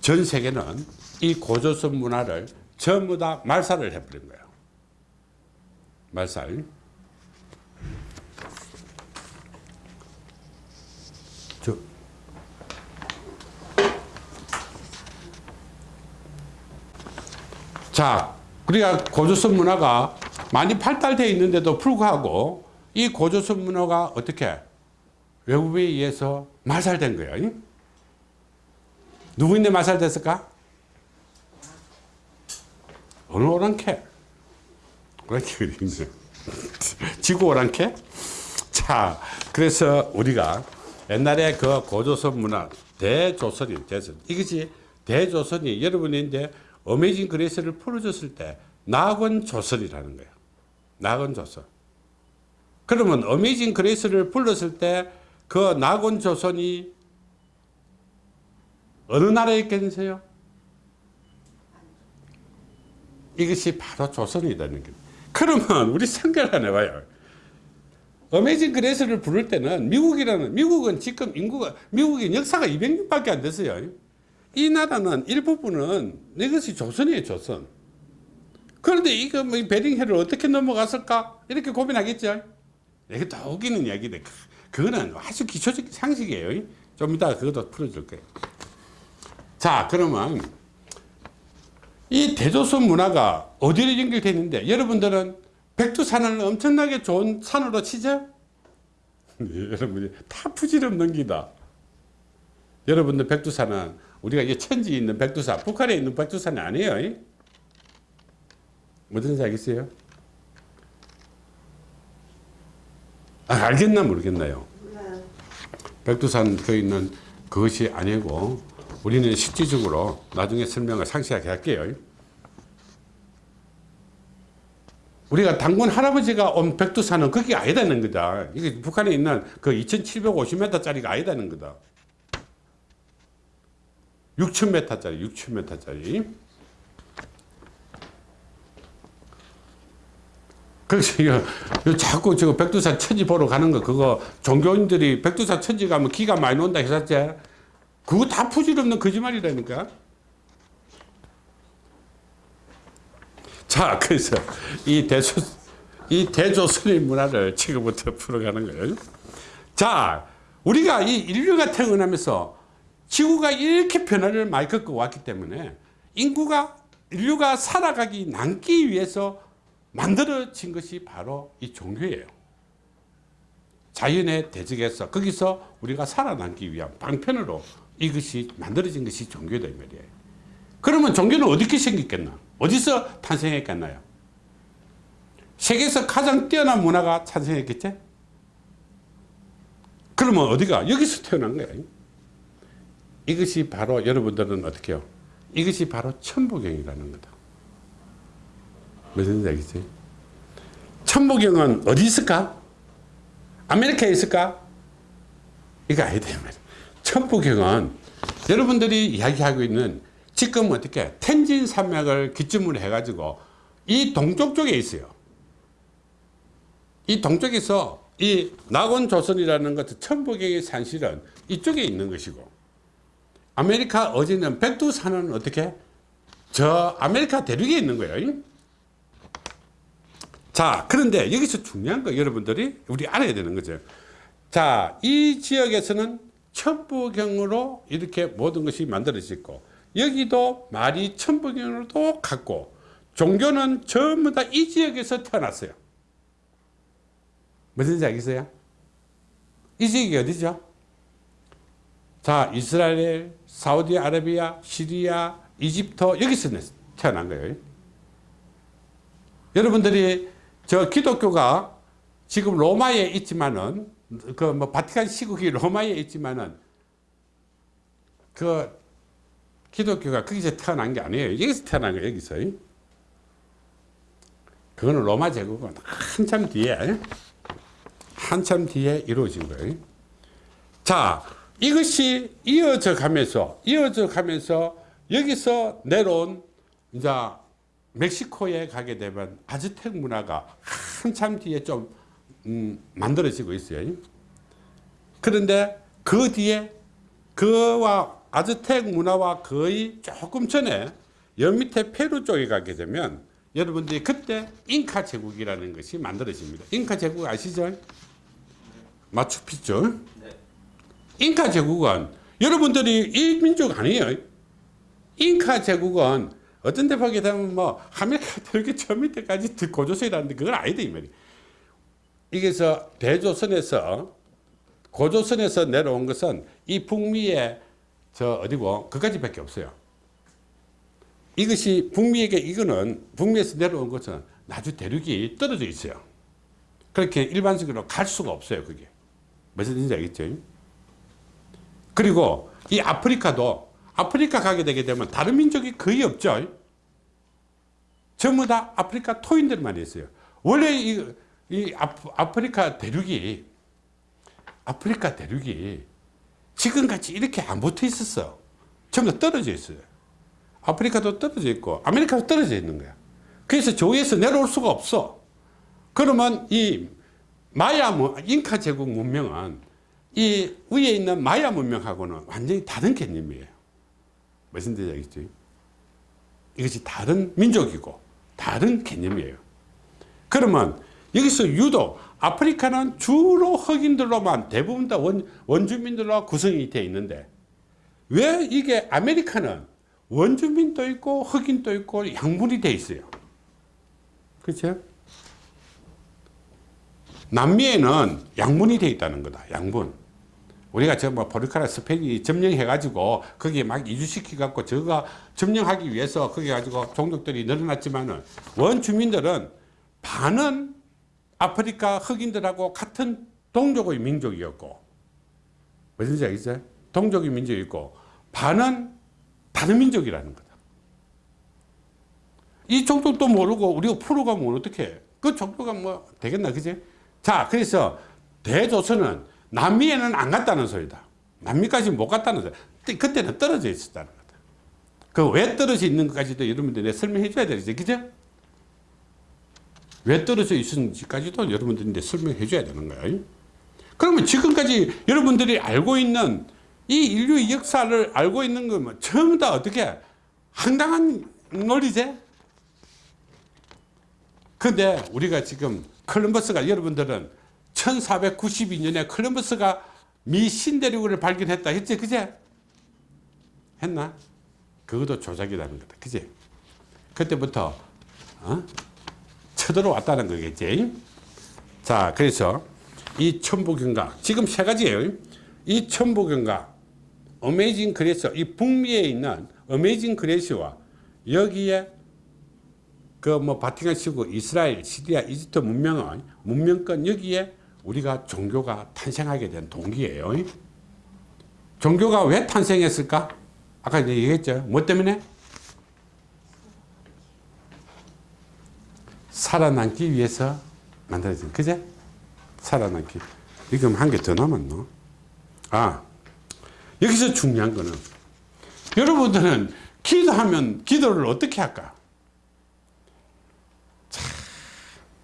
전 세계는 이 고조선 문화를 전부 다 말살을 해버린 거예요. 말살 자, 우리가 고조선 문화가 많이 발달되어 있는데도 불구하고 이 고조선 문화가 어떻게 외국에 의해서 말살된 거예요. 누구인데 말살됐을까? 어느 오랑캐? 오랑캐 어디 지구 오랑캐? 자, 그래서 우리가 옛날에 그 고조선 문화 대조선이 대선 이것이 대조선이 여러분이 이제 Amazing Grace를 풀어줬을 때 낙원 조선이라는 거예요. 낙원 조선. 그러면 Amazing Grace를 불렀을 때 그 낙원 조선이 어느 나라에 있겠어요? 이것이 바로 조선이라는 거예요. 그러면 우리 생각을 안 해봐요. Amazing Grace를 부를 때는 미국이라는 미국은 지금 인구가 미국의 역사가 200년밖에 안 됐어요. 이 나라는 일부분은 이것이 조선이에요, 조선. 그런데 이거 뭐 베링해를 어떻게 넘어갔을까? 이렇게 고민하겠죠. 이게 더 웃기는 이야기인데, 그거는 아주 기초적 상식이에요. 좀 이따 그것도 풀어줄 거예요. 자, 그러면 이 대조선 문화가 어디로 연결되어 있는데, 여러분들은 백두산을 엄청나게 좋은 산으로 치죠? 네, 여러분이 다 부질없는 기다. 여러분들 백두산은 우리가 이 천지에 있는 백두산, 북한에 있는 백두산이 아니에요. 무슨 알겠어요? 아, 알겠나 모르겠나요? 백두산 그 있는 그것이 아니고 우리는 실질적으로 나중에 설명을 상세하게 할게요. 우리가 당군 할아버지가 온 백두산은 그게 아니다는 거다. 이게 북한에 있는 그 2750m짜리가 아니다는 거다. 6,000m짜리, 6,000m짜리. 그래서 이거, 자꾸 지금 백두산 천지 보러 가는 거, 그거 종교인들이 백두산 천지 가면 기가 많이 논다 했었지. 그거 다 부질없는 거짓말이라니까. 자, 그래서 이 대조, 이 대조선의 문화를 지금부터 풀어가는 거예요. 자, 우리가 이 인류가 태어나면서 지구가 이렇게 변화를 많이 겪어 왔기 때문에 인구가, 인류가 살아가기, 남기 위해서 만들어진 것이 바로 이 종교예요. 자연의 대적에서 거기서 우리가 살아남기 위한 방편으로 이것이 만들어진 것이 종교다 이 말이에요. 그러면 종교는 어떻게 생겼겠나? 어디서 탄생했겠나요? 세계에서 가장 뛰어난 문화가 탄생했겠지? 그러면 어디가? 여기서 태어난 거예요. 이것이 바로 여러분들은 어떻게 해요? 이것이 바로 천부경이라는 거다. 무슨 얘기지? 천부경은 어디 있을까? 아메리카에 있을까? 이거 아니다. 천부경은 여러분들이 이야기하고 있는 지금 어떻게 텐진 산맥을 기점으로 해가지고 이 동쪽 쪽에 있어요. 이 동쪽에서 이 낙원 조선이라는 것은 천부경의 산실은 이쪽에 있는 것이고 아메리카 어제는 백두산은 어떻게 저 아메리카 대륙에 있는 거예요. 자 그런데 여기서 중요한 거 여러분들이 우리 알아야 되는 거죠. 자 이 지역에서는 천부경으로 이렇게 모든 것이 만들어졌고 여기도 말이 천부경으로도 같고 종교는 전부 다 이 지역에서 태어났어요. 무슨지 알겠어요? 이 지역이 어디죠? 자, 이스라엘, 사우디아라비아, 시리아, 이집트 여기서 태어난 거예요. 여러분들이 저 기독교가 지금 로마에 있지만은 그 뭐 바티칸 시국이 로마에 있지만은 그 기독교가 거기서 태어난 게 아니에요. 여기서 태어난 거예요. 여기서. 그거는 로마 제국은 한참 뒤에 한참 뒤에 이루어진 거예요. 자, 이것이 이어져 가면서 이어져 가면서 여기서 내려온 이제 멕시코에 가게 되면 아즈텍 문화가 한참 뒤에 좀 음, 만들어지고 있어요. 그런데 그 뒤에 그와 아즈텍 문화와 거의 조금 전에 여 밑에 페루 쪽에 가게 되면 여러분들이 그때 잉카 제국이라는 것이 만들어집니다. 잉카 제국 아시죠? 마추픽추. 잉카 제국은 여러분들이 이 민족 아니에요. 잉카 제국은 어떤 데 보게 되면 뭐 아메리카 이렇게 저 밑에까지 고조선이라는데 그건 아니다 이 말이에요. 이게서 대조선에서 고조선에서 내려온 것은 이 북미의 저 어디고 그까지밖에 없어요. 이것이 북미에게 이거는 북미에서 내려온 것은 나주 대륙이 떨어져 있어요. 그렇게 일반적으로 갈 수가 없어요. 그게 무슨 뜻인지 알겠죠? 그리고 이 아프리카도 아프리카 가게 되게 되면 다른 민족이 거의 없죠. 전부 다 아프리카 토인들만 있어요. 원래 이, 이 아프리카 대륙이 아프리카 대륙이 지금같이 이렇게 안 붙어 있었어. 전부 다 떨어져 있어요. 아프리카도 떨어져 있고 아메리카도 떨어져 있는 거야. 그래서 조에서 내려올 수가 없어. 그러면 이 마야 잉카 제국 문명은 이 위에 있는 마야 문명하고는 완전히 다른 개념이에요. 무슨 뜻이 알겠지? 이것이 다른 민족이고 다른 개념이에요. 그러면 여기서 유독 아프리카는 주로 흑인들로만 대부분 다 원, 원주민들로 구성이 되어 있는데 왜 이게 아메리카는 원주민도 있고 흑인도 있고 양분이 되어 있어요. 그렇죠? 남미에는 양분이 되어 있다는 거다. 양분. 우리가 저뭐 포르카라 스페인이 점령해 가지고 거기에 막 이주시키 갖고 저가 점령하기 위해서 거기 가지고 종족들이 늘어났지만은 원주민들은 반은 아프리카 흑인들하고 같은 동족의 민족이었고 무슨지 알겠어요? 동족의 민족이고 반은 다른 민족이라는 거다. 이 종족도 모르고 우리가 풀어가면 어떻게 해? 그 종교가 뭐 되겠나 그지? 자 그래서 대조선은 남미에는 안 갔다는 소리다. 남미까지 못 갔다는 소리. 그때는 떨어져 있었다는 거다. 그 왜 떨어져 있는 것까지도 여러분들 내 설명해 줘야 되겠지. 그죠? 왜 떨어져 있었는지까지도 여러분들이 설명해 줘야 되는 거예요. 그러면 지금까지 여러분들이 알고 있는 이 인류의 역사를 알고 있는 거면 전부 다 어떻게 황당한 논리제? 근데 우리가 지금 콜럼버스가 여러분들은 1492년에 콜럼버스가 미 신대륙을 발견했다 했지 그제? 했나? 그것도 조작이라는 거다 그제? 그때부터 어? 쳐들어왔다는 거겠지 자 그래서 이 천부경각 지금 세 가지예요 이 천부경각 Amazing Grace 이 북미에 있는 Amazing Grace와 여기에 그 뭐 바티칸 시고 이스라엘 시리아 이집트 문명은 문명권 여기에 우리가 종교가 탄생하게 된 동기예요. 종교가 왜 탄생했을까? 아까 얘기했죠. 뭐 때문에? 살아남기 위해서 만들어진 그제? 살아남기. 지금 한 개 더 남았노? 아 여기서 중요한 거는 여러분들은 기도하면 기도를 어떻게 할까? 참,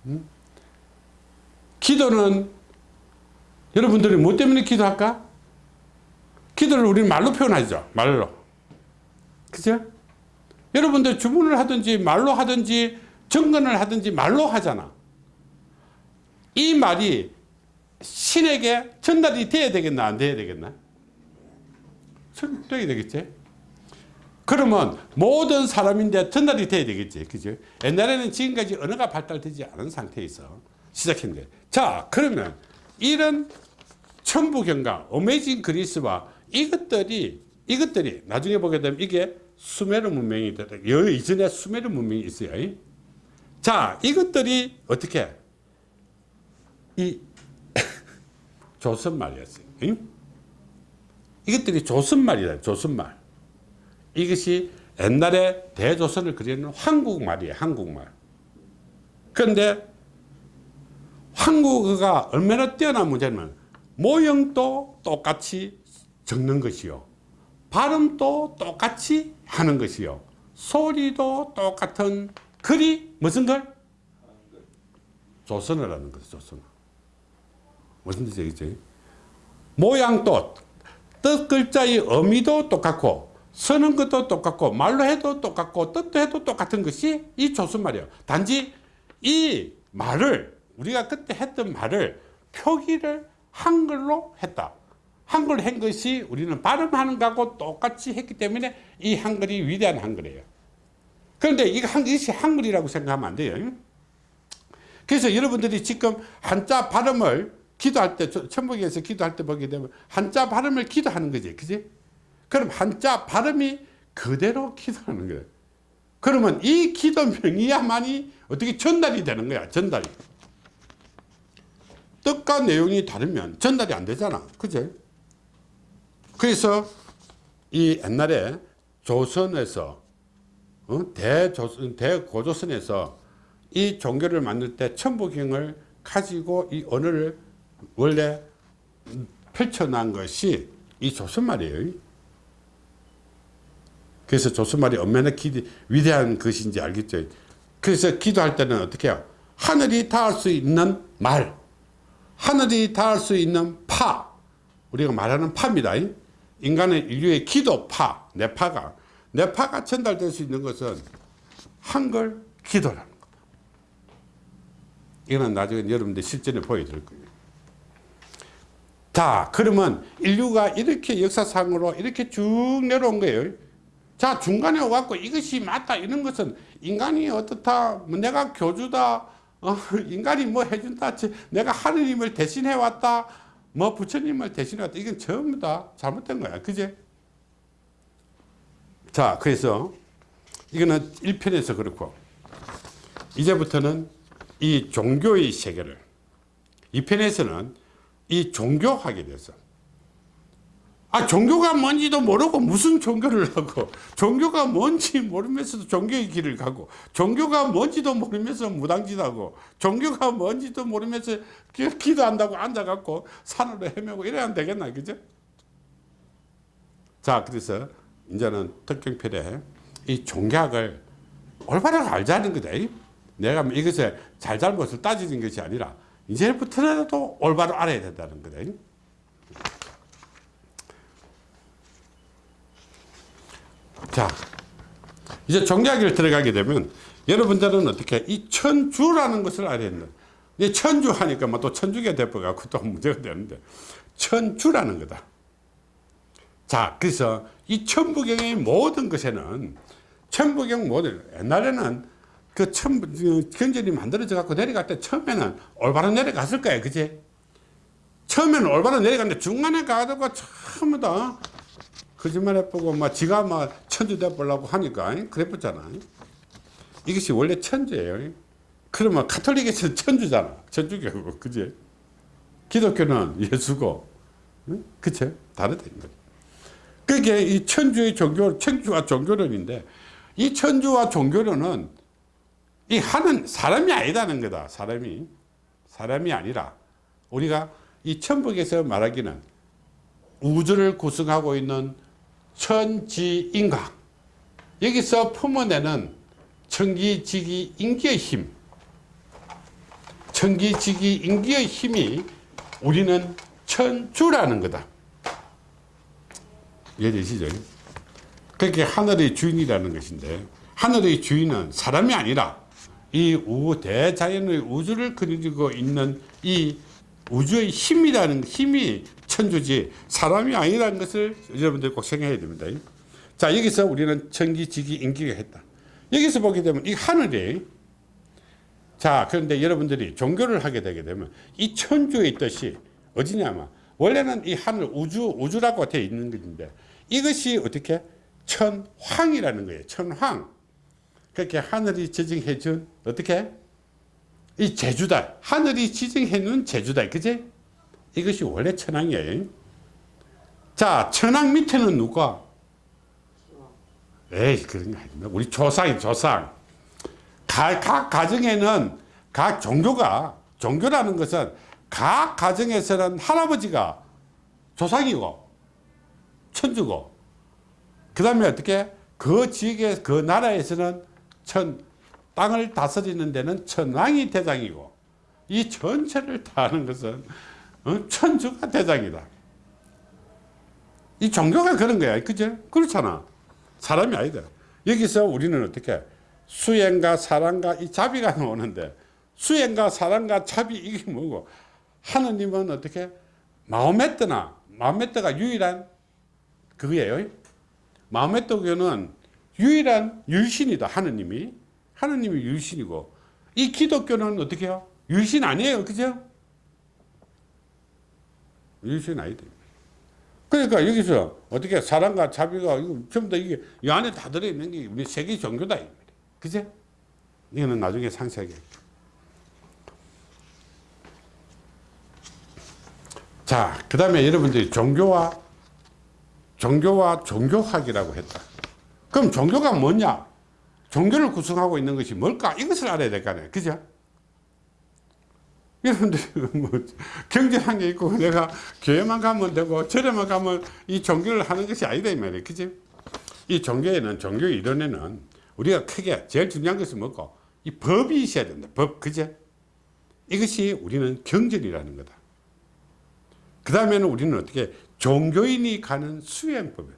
음? 기도는 여러분들이 뭐 때문에 기도할까? 기도를 우리는 말로 표현하죠 말로. 그죠? 여러분들 주문을 하든지 말로 하든지 정근을 하든지 말로 하잖아. 이 말이 신에게 전달이 돼야 되겠나 안 돼야 되겠나? 돼야 되겠지? 그러면 모든 사람인데 전달이 돼야 되겠지 그죠? 옛날에는 지금까지 언어가 발달되지 않은 상태에서 시작했는데 자 그러면 이런 천부경과 어메이징 그리스와 이것들이 이것들이 나중에 보게 되면 이게 수메르 문명이 되다. 여 이전에 수메르 문명이 있어요. 자 이것들이 어떻게? 이 조선말이었어요. 응? 이것들이 조선말이다 조선말. 이것이 옛날에 대조선을 그리는 한국말이에요 한국말. 그런데 한국어가 얼마나 뛰어난 문제냐면 모형도 똑같이 적는 것이요. 발음도 똑같이 하는 것이요. 소리도 똑같은 글이 무슨 글? 조선을 하는 거죠 조선 무슨 뜻이겠지 모양도 뜻 글자의 의미도 똑같고 쓰는 것도 똑같고 말로 해도 똑같고 뜻도 해도 똑같은 것이 이 조선말이에요. 단지 이 말을 우리가 그때 했던 말을 표기를 한글로 했다. 한글 한 것이 우리는 발음하는 거하고 똑같이 했기 때문에 이 한글이 위대한 한글이에요. 그런데 이것이 한글이라고 생각하면 안 돼요. 그래서 여러분들이 지금 한자 발음을 기도할 때 천북에서 기도할 때 보게 되면 한자 발음을 기도하는 거지 그지? 그럼 한자 발음이 그대로 기도하는 거예요. 그러면 이 기도 명이야만이 어떻게 전달이 되는 거야 전달이 뜻과 내용이 다르면 전달이 안 되잖아. 그제? 그래서 이 옛날에 조선에서 어? 대조선 대고조선에서 이 종교를 만들 때 천부경을 가지고 이 언어를 원래 펼쳐난 것이 이 조선말이에요. 그래서 조선말이 얼마나 기, 위대한 것인지 알겠죠? 그래서 기도할 때는 어떻게 해요? 하늘이 닿을 수 있는 말 하늘이 닿을 수 있는 파. 우리가 말하는 파입니다. 인간의 인류의 기도 파 내파가. 내파가 전달될 수 있는 것은 한글 기도라는 겁니다 이거는 나중에 여러분들 실전에 보여드릴 거예요 자 그러면 인류가 이렇게 역사상으로 이렇게 쭉 내려온 거예요. 자 중간에 와갖고 이것이 맞다 이런 것은 인간이 어떻다 뭐 내가 교주다 어, 인간이 뭐 해준다. 내가 하느님을 대신해 왔다. 뭐 부처님을 대신해 왔다. 이건 전부 다 잘못된 거야. 그제? 자 그래서 이거는 1편에서 그렇고 이제부터는 이 종교의 세계를 2편에서는 이 종교하게 돼서 아 종교가 뭔지도 모르고 무슨 종교를 하고 종교가 뭔지 모르면서도 종교의 길을 가고 종교가 뭔지도 모르면서 무당짓하고 종교가 뭔지도 모르면서 기도한다고 앉아갖고 산으로 헤매고 이래야 안 되겠나 그죠? 자 그래서 이제는 특경편에 이 종교학을 올바로 알자는 거다. 내가 이것을 잘잘못을 따지는 것이 아니라 이제부터라도 올바로 알아야 된다는 거다 자, 이제 종교학을 들어가게 되면 여러분들은 어떻게 이 천주라는 것을 알아야 된다. 이 천주 하니까 뭐 또 천주교 대표가 또 문제가 되는데 천주라는 거다. 자, 그래서 이 천부경의 모든 것에는 천부경 모든 옛날에는 그 천부 경전이 만들어져 갖고 내려갈 때 처음에는 올바로 내려갔을 거예요, 그지? 처음에는 올바로 내려갔는데 중간에 가다가 처음에 다 거짓말 해보고 막 지가 막 천주 돼보려고 하니까 그래봤잖아. 이것이 원래 천주예요. 그러면 카톨릭에서는 천주잖아. 천주교고, 그지? 기독교는 예수고, 응? 그치? 다르다. 그게 이 천주의 종교, 천주와 종교론인데, 이 천주와 종교론은 이 하는 사람이 아니다는 거다. 사람이. 사람이 아니라, 우리가 이 천북에서 말하기는 우주를 구성하고 있는 천지인각. 여기서 품어내는 천기지기 인기의 힘. 천기지기 인기의 힘이 우리는 천주라는 거다. 이해되시죠? 그게 하늘의 주인이라는 것인데 하늘의 주인은 사람이 아니라 이 우, 대자연의 우주를 그리고 있는 이 우주의 힘이라는 힘이 천주지 사람이 아니라는 것을 여러분들 꼭 생각해야 됩니다. 자 여기서 우리는 천기 지기 인기가 했다. 여기서 보게 되면 이 하늘이 자 그런데 여러분들이 종교를 하게 되게 되면 이 천주의 뜻이 어디냐면 원래는 이 하늘 우주 우주라고 되어 있는 것인데 이것이 어떻게? 천황이라는 거예요. 천황. 그렇게 하늘이 지정해 준 어떻게 이 제주다 하늘이 지정해 놓은 제주다 그지 이것이 원래 천황이에요 자 천황 밑에는 누가? 에이 그런 거 아닙니다. 우리 조상이 조상. 각, 각 가정에는 각 종교가 종교라는 것은 각 가정에서는 할아버지가 조상이고 천주고. 그 다음에 어떻게? 그 지역에 그 나라에서는 천 땅을 다스리는 데는 천왕이 대장이고 이 전체를 다 하는 것은 어? 천주가 대장이다. 이 종교가 그런 거야. 그죠? 그렇잖아. 사람이 아니다. 여기서 우리는 어떻게 수행과 사랑과 이 자비가 나오는데 수행과 사랑과 자비 이게 뭐고? 하느님은 어떻게 마음의 뜨나? 마음의 뜨가 유일한 그거예요. 마음의 뜨교는 유일한 유일신이다 하느님이 하느님이 유일신이고 이 기독교는 어떻게 해요 유일신 아니에요 그죠 유일신 아니다 그러니까 여기서 어떻게 사랑과 자비가 이거 전부 다 이게 이 안에 다 들어있는 게 우리 세계 종교다 그제? 이거는 나중에 상세하게. 자, 그 다음에 여러분들이 종교와, 종교와 종교학이라고 했다. 그럼 종교가 뭐냐? 종교를 구성하고 있는 것이 뭘까? 이것을 알아야 될 거 아니에요. 그죠? 여러분들이 뭐 경제한 게 있고 내가 교회만 가면 되고 절에만 가면 이 종교를 하는 것이 아니다 이 말이에요. 그지? 이 종교에는 종교 이론에는 우리가 크게 제일 중요한 것은 뭐고 이 법이 있어야 된다 법 그제 이것이 우리는 경전이라는 거다 그 다음에는 우리는 어떻게 종교인이 가는 수행법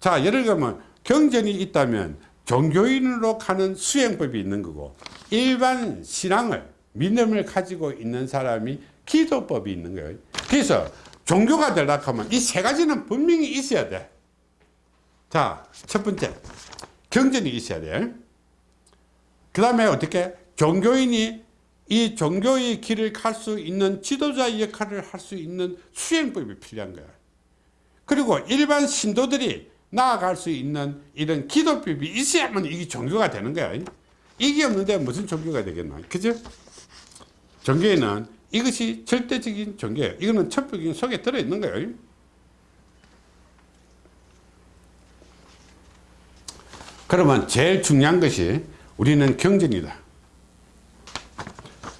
자 예를 들면 경전이 있다면 종교인으로 가는 수행법이 있는 거고 일반 신앙을 믿음을 가지고 있는 사람이 기도법이 있는 거예요 그래서 종교가 되려고 하면 이 세 가지는 분명히 있어야 돼 자 첫 번째 경전이 있어야 돼. 그 다음에 어떻게 종교인이 이 종교의 길을 갈 수 있는 지도자 역할을 할 수 있는 수행법이 필요한 거야. 그리고 일반 신도들이 나아갈 수 있는 이런 기도법이 있어야만 이게 종교가 되는 거야. 이게 없는데 무슨 종교가 되겠나. 그죠? 종교에는 이것이 절대적인 종교예요. 이거는 천북인 속에 들어있는 거예요. 그러면 제일 중요한 것이 우리는 경전이다.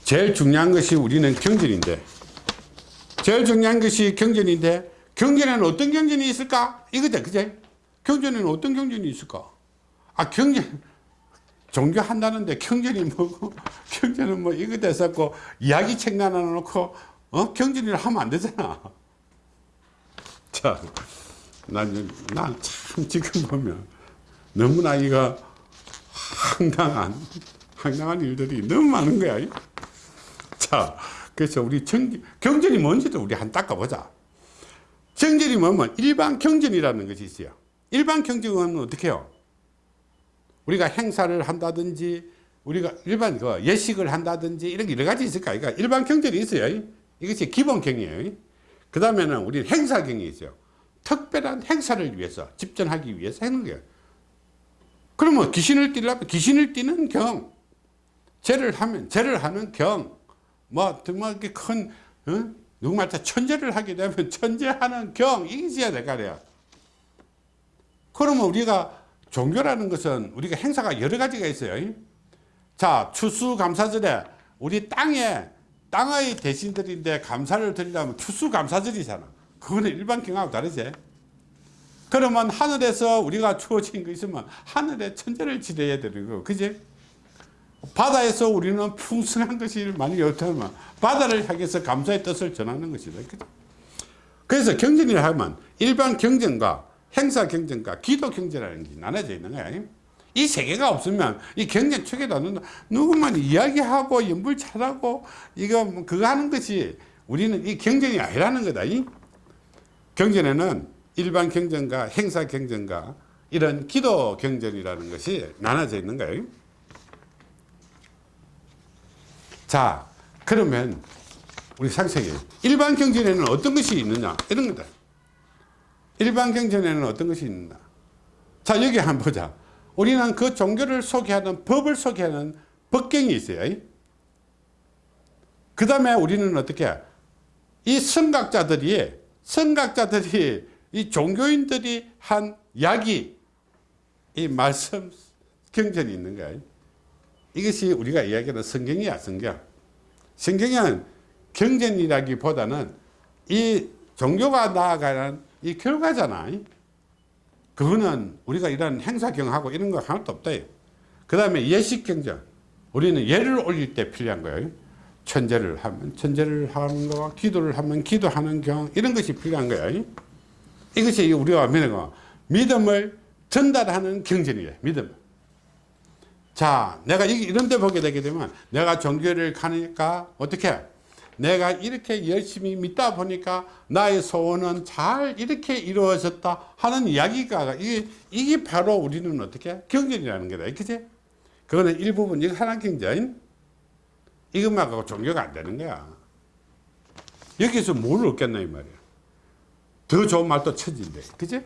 제일 중요한 것이 우리는 경전인데 제일 중요한 것이 경전인데 경전에는 어떤 경전이 있을까? 이거다 그제? 경전에는 어떤 경전이 있을까? 아 경전 종교 한다는데 경전이 뭐고 경전은 뭐 이거 됐었고 이야기책 하나 놓고 어? 경전을 하면 안 되잖아 자 난 난 참 지금 보면 너무나 이가 황당한 황당한 일들이 너무 많은 거야. 자, 그래서 우리 정, 경전이 뭔지도 우리 한 닦아보자. 정전이 뭐면 일반 경전이라는 것이 있어요. 일반 경전은 어떻게 해요? 우리가 행사를 한다든지 우리가 일반 그 예식을 한다든지 이런 게 여러 가지 있을까? 그러니까 일반 경전이 있어요. 이것이 기본 경이에요. 그 다음에는 우리 행사 경이 있어요. 특별한 행사를 위해서 집전하기 위해서 하는 거예요. 그러면 귀신을 띠려면 귀신을 띠는 경, 죄를 하면 죄를 하는 경, 뭐 정말 이렇게 큰 어? 누구 말자 천재를 하게 되면 천재하는 경 이게 있어야 될거 아니야. 그러면 우리가 종교라는 것은 우리가 행사가 여러 가지가 있어요. 자 추수감사절에 우리 땅에 땅의 대신들인데 감사를 드리려면 추수감사절이잖아. 그거는 일반 경하고 다르지. 그러면 하늘에서 우리가 주어진 거 있으면 하늘에 천재를 지내야 되는 거, 그지? 바다에서 우리는 풍성한 것이 많이 없다면 바다를 향해서 감사의 뜻을 전하는 것이다. 그죠? 그래서 경전이라 하면 일반 경전과 행사 경전과 기도 경전이라는 게 나눠져 있는 거야. 이 세 개가 없으면 이 경전 축에도 누구만 이야기하고 연불 잘하고 이거 뭐 그거 하는 것이 우리는 이 경전이 아니라는 거다. 이? 경전에는 일반 경전과 행사 경전과 이런 기도 경전이라는 것이 나눠져 있는 거예요. 자, 그러면 우리 상세히 일반 경전에는 어떤 것이 있느냐 이런 거다. 일반 경전에는 어떤 것이 있느냐. 자, 여기 한번 보자. 우리는 그 종교를 소개하는 법을 소개하는 법경이 있어요. 그 다음에 우리는 어떻게 이 선각자들이 선각자들이 이 종교인들이 한 약이 이 말씀 경전이 있는 거예요. 이것이 우리가 이야기하는 성경이야 성경. 성경은 경전이라기보다는 이 종교가 나아가는 이 결과잖아. 그거는 우리가 이런 행사경하고 이런 거 하나도 없다. 그 다음에 예식경전. 우리는 예를 올릴 때 필요한 거예요. 천재를 하면 천재를 하는 거, 기도를 하면 기도하는 경, 이런 것이 필요한 거예요. 이것이 우리가 믿는 믿음을 전달하는 경전이에요. 믿음. 자, 내가 이런 데 보게 되게 되면 내가 종교를 가니까 어떻게? 내가 이렇게 열심히 믿다 보니까 나의 소원은 잘 이렇게 이루어졌다 하는 이야기가 이게, 이게 바로 우리는 어떻게? 경전이라는 거다. 그치? 그거는 일부분, 이거 하나 경전. 이것만 갖고 종교가 안 되는 거야. 여기서 뭘 얻겠나, 이 말이야. 더 좋은 말도 천진데. 그치?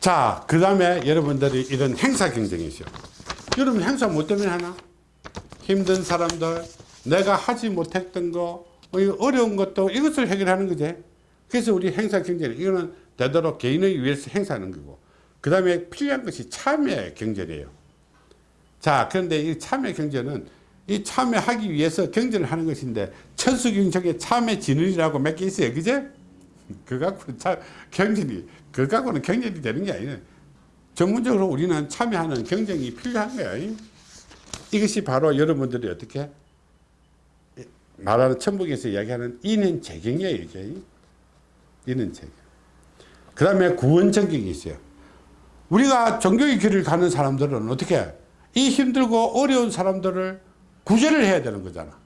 자, 그 다음에 여러분들이 이런 행사 경쟁이죠. 여러분 행사 뭐 때문에 하나? 힘든 사람들, 내가 하지 못했던 거, 뭐 어려운 것도 이것을 해결하는 거지. 그래서 우리 행사 경쟁, 이거는 되도록 개인을 위해서 행사하는 거고. 그 다음에 필요한 것이 참여 경쟁이에요. 자, 그런데 이 참여 경쟁은 이 참여하기 위해서 경쟁을 하는 것인데, 천수경 중에 참여 진흥이라고 몇 개 있어요. 그제? 그거 갖고 참, 경쟁이, 그거 갖고는 경쟁이 되는 게 아니에요. 전문적으로 우리는 참여하는 경쟁이 필요한 거야. 이것이 바로 여러분들이 어떻게 말하는 천북에서 이야기하는 인은 재경이에요. 이게. 인은 재경. 그 다음에 구원 전경이 있어요. 우리가 종교의 길을 가는 사람들은 어떻게 이 힘들고 어려운 사람들을 구제를 해야 되는 거잖아.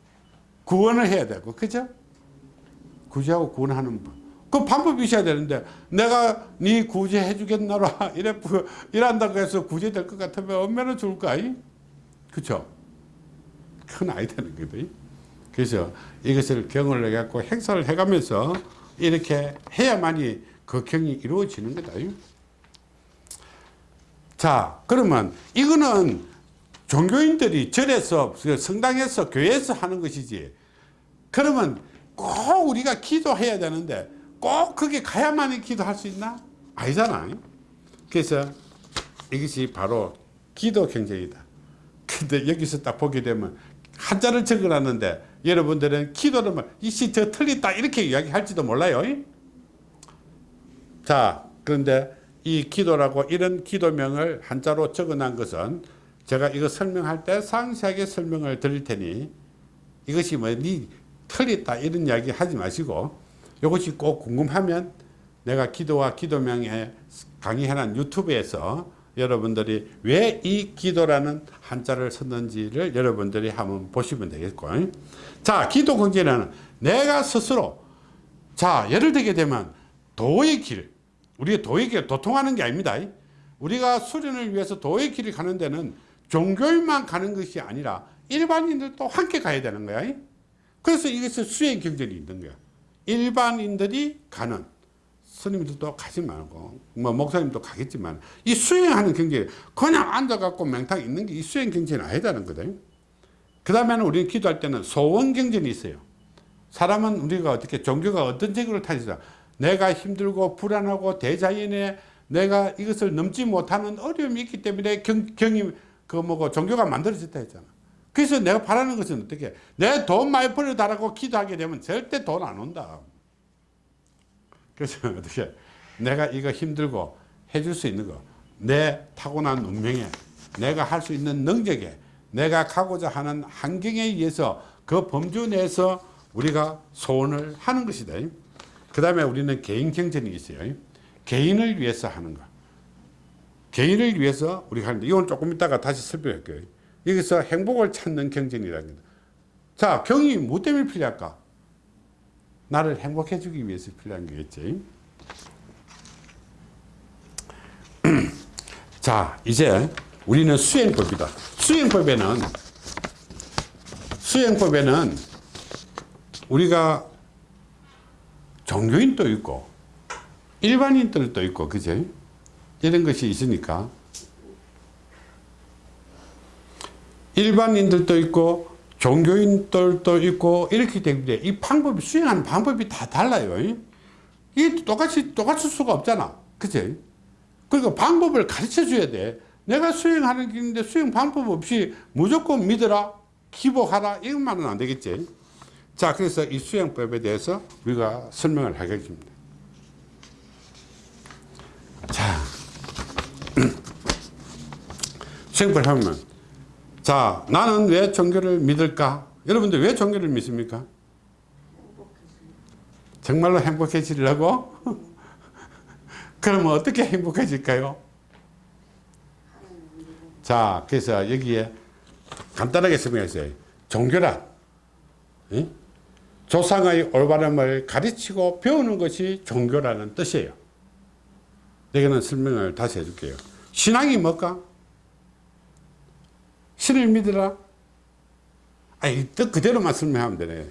구원을 해야 되고, 그죠? 구제하고 구원하는 법. 그 방법이 있어야 되는데, 내가 네 구제해 주겠나라. 이래, 이란다고 해서 구제될 것 같으면 얼마나 좋을까? 그쵸? 큰 아이 되는 거거든. 그래서 이것을 경을 해갖고 행사를 해가면서 이렇게 해야만이 그 경이 이루어지는 거다. 자, 그러면 이거는 종교인들이 절에서, 성당에서, 교회에서 하는 것이지. 그러면 꼭 우리가 기도해야 되는데 꼭 거기 가야만이 기도할 수 있나? 아니잖아. 그래서 이것이 바로 기도 경쟁이다. 근데 여기서 딱 보게 되면 한자를 적어놨는데 여러분들은 기도를 뭐 이씨 저 틀리다 이렇게 이야기할지도 몰라요. 자, 그런데 이 기도라고 이런 기도명을 한자로 적어놓은 것은 제가 이거 설명할 때 상세하게 설명을 드릴 테니 이것이 뭐니 틀렸다 이런 이야기 하지 마시고 이것이 꼭 궁금하면 내가 기도와 기도명에 강의해놓은 유튜브에서 여러분들이 왜 이 기도라는 한자를 썼는지를 여러분들이 한번 보시면 되겠고 자 기도 경제는 내가 스스로 자 예를 들게 되면 도의 길 우리가 도의 길 도통하는 게 아닙니다. 우리가 수련을 위해서 도의 길을 가는 데는 종교인만 가는 것이 아니라 일반인들도 함께 가야 되는 거야. 그래서 이것은 수행 경전이 있는 거야. 일반인들이 가는 스님들도 가지 말고 뭐 목사님도 가겠지만 이 수행하는 경제 그냥 앉아갖고 맹탕 있는 게 이 수행 경제는 아니다는 거든 그 다음에는 우리는 기도할 때는 소원 경전이 있어요. 사람은 우리가 어떻게 종교가 어떤 제도를 타지자. 내가 힘들고 불안하고 대자연에 내가 이것을 넘지 못하는 어려움이 있기 때문에 경, 경이 그 뭐고 종교가 만들어졌다 했잖아. 그래서 내가 바라는 것은 어떻게? 내돈 많이 벌어달라고 기도하게 되면 절대 돈 안 온다. 그래서 어떻게? 내가 이거 힘들고 해줄 수 있는 거. 내 타고난 운명에 내가 할 수 있는 능력에 내가 가고자 하는 환경에 의해서 그 범주 내에서 우리가 소원을 하는 것이다. 그 다음에 우리는 개인 경전이 있어요. 개인을 위해서 하는 거 개인을 위해서 우리가 하는데 이건 조금 이따가 다시 설명할 거예요. 여기서 행복을 찾는 경전이라는 겁니다. 자 경이 뭐 때문에 필요할까? 나를 행복해 주기 위해서 필요한 거겠지. 자 이제 우리는 수행법이다. 수행법에는 수행법에는 우리가 종교인도 있고 일반인들도 있고 그죠 이런 것이 있으니까. 일반인들도 있고 종교인들도 있고 이렇게 되는데 이 방법이 수행하는 방법이 다 달라요. 이게 똑같이 똑같을 수가 없잖아. 그치 그러니까 방법을 가르쳐 줘야 돼 내가 수행하는 길인데 수행 방법 없이 무조건 믿어라 기복하라 이것만은 안 되겠지. 자 그래서 이 수행법에 대해서 우리가 설명을 하겠습니다. 자 수행법 하면 자 나는 왜 종교를 믿을까? 여러분들 왜 종교를 믿습니까? 정말로 행복해지려고? 그러면 어떻게 행복해질까요 자 그래서 여기에 간단하게 설명했어요. 종교란 응? 조상의 올바름을 가르치고 배우는 것이 종교라는 뜻이에요. 여기는 설명을 다시 해줄게요. 신앙이 뭘까? 신을 믿으라. 아니 뜻 그대로만 설명하면 되네.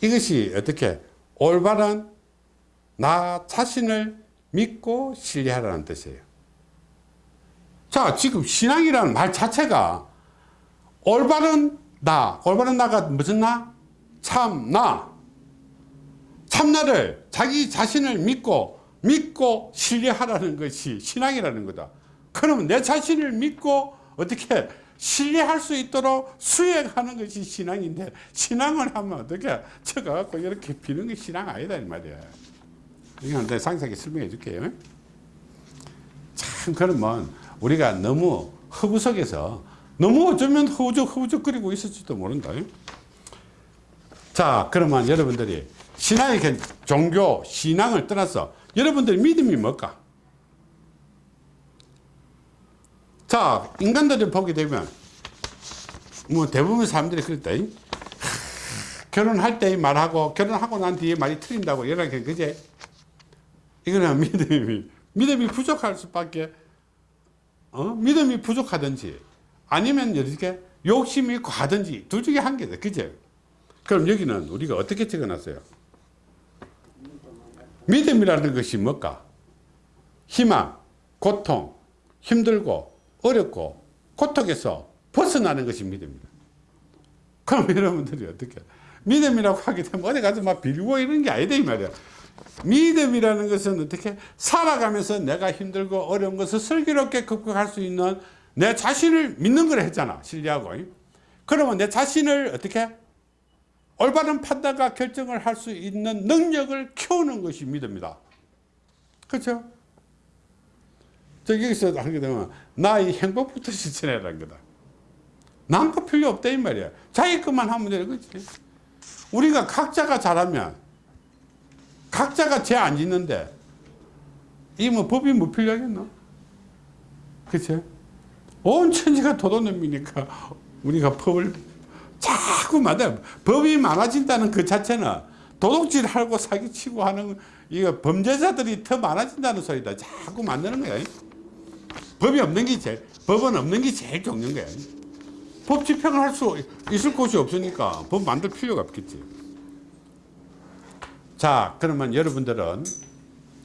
이것이 어떻게? 올바른 나 자신을 믿고 신뢰하라는 뜻이에요 자 지금 신앙이라는 말 자체가 올바른 나 올바른 나가 무슨 나? 참나. 참나를 자기 자신을 믿고 믿고 신뢰하라는 것이 신앙이라는 거다. 그러면 내 자신을 믿고 어떻게 신뢰할 수 있도록 수행하는 것이 신앙인데 신앙을 하면 어떻게 쳐가지고 이렇게 비는 게 신앙 아니다 이 말이야. 이건 내가 상세하게 설명해 줄게요. 참 그러면 우리가 너무 허구 속에서 너무 어쩌면 허우적 허우적 거리고 있을지도 모른다. 자 그러면 여러분들이 신앙의 종교 신앙을 떠나서 여러분들 믿음이 뭘까? 자 인간들을 보게 되면 뭐 대부분 사람들이 그랬다 결혼할 때 말하고 결혼하고 난 뒤에 말이 틀린다고 이렇게 그제? 이거는 믿음이 믿음이 부족할 수밖에 어? 믿음이 부족하든지 아니면 이렇게 욕심이 과든지 둘 중에 한 개다 그죠 그럼 여기는 우리가 어떻게 적어놨어요 믿음이라는 것이 뭘까 희망 고통 힘들고 어렵고 고통에서 벗어나는 것이 믿음입니다. 그럼 여러분들이 어떻게 믿음이라고 하게 되면 어디 가서 막 빌고 이런 게 아니다 이 말이야. 믿음이라는 것은 어떻게 살아가면서 내가 힘들고 어려운 것을 슬기롭게 극복할 수 있는 내 자신을 믿는 걸 했잖아 신뢰하고 그러면 내 자신을 어떻게 올바른 판단과 결정을 할 수 있는 능력을 키우는 것이 믿음이다 그렇죠 저 여기서 하게 되면 나의 행복부터 실천해라는 거다. 남거 필요 없다 이 말이야. 자기 것만 하면 되는 거지. 우리가 각자가 잘하면 각자가 죄 안 짓는데 이 뭐 법이 뭐 필요하겠노? 그치? 온 천지가 도도놈이니까 우리가 법을 자꾸 만들 법이 많아진다는 그 자체는 도둑질하고 사기치고 하는 이거 범죄자들이 더 많아진다는 소리다. 자꾸 만드는 거야. 법이 없는 게 제일 법은 없는 게 제일 좋는 거야. 법 집행을 할 수 있을 곳이 없으니까 법 만들 필요가 없겠지. 자, 그러면 여러분들은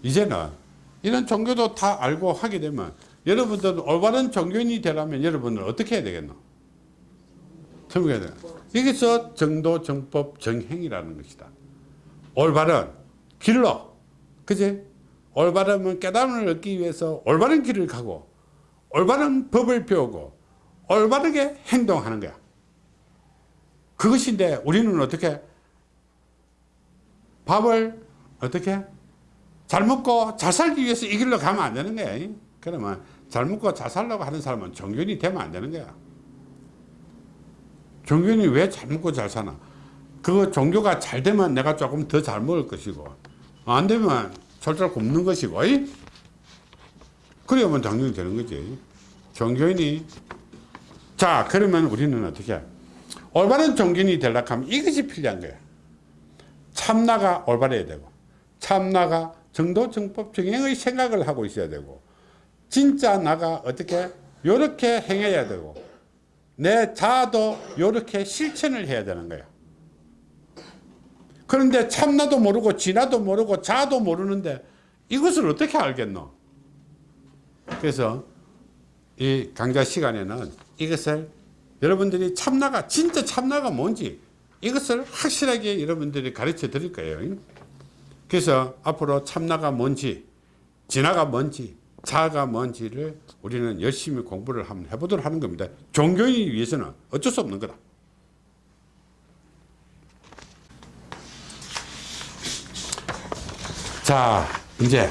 이제는 이런 종교도 다 알고 하게 되면 여러분들은 올바른 종교인이 되려면 여러분은 어떻게 해야 되겠노? 설명해야 돼. 여기서 정도, 정법, 정행이라는 것이다. 올바른 길로, 그지? 올바른 깨달음을 얻기 위해서 올바른 길을 가고, 올바른 법을 배우고, 올바르게 행동하는 거야. 그것인데 우리는 어떻게 밥을 어떻게 잘 먹고 잘 살기 위해서 이 길로 가면 안 되는 거야. 그러면 잘 먹고 잘 살려고 하는 사람은 종교인이 되면 안 되는 거야. 종교인이 왜 잘 먹고 잘 사나? 그 종교가 잘 되면 내가 조금 더 잘 먹을 것이고 안 되면 철저히 굶는 것이고 이? 그래야만 종교인이 되는 거지. 종교인이 자 그러면 우리는 어떻게 올바른 종교인이 되려고 하면 이것이 필요한 거야. 참나가 올바르야 되고 참나가 정도 정법 정행의 생각을 하고 있어야 되고 진짜 나가 어떻게 요렇게 행해야 되고 내 자아도 요렇게 실천을 해야 되는 거야. 그런데 참나도 모르고 진화도 모르고 자아도 모르는데 이것을 어떻게 알겠노? 그래서 이 강좌 시간에는 이것을 여러분들이 참나가 진짜 참나가 뭔지 이것을 확실하게 여러분들이 가르쳐 드릴 거예요. 그래서 앞으로 참나가 뭔지 진화가 뭔지 자아가 뭔지를 우리는 열심히 공부를 한번 해보도록 하는 겁니다. 종교인이 위해서는 어쩔 수 없는 거다. 자 이제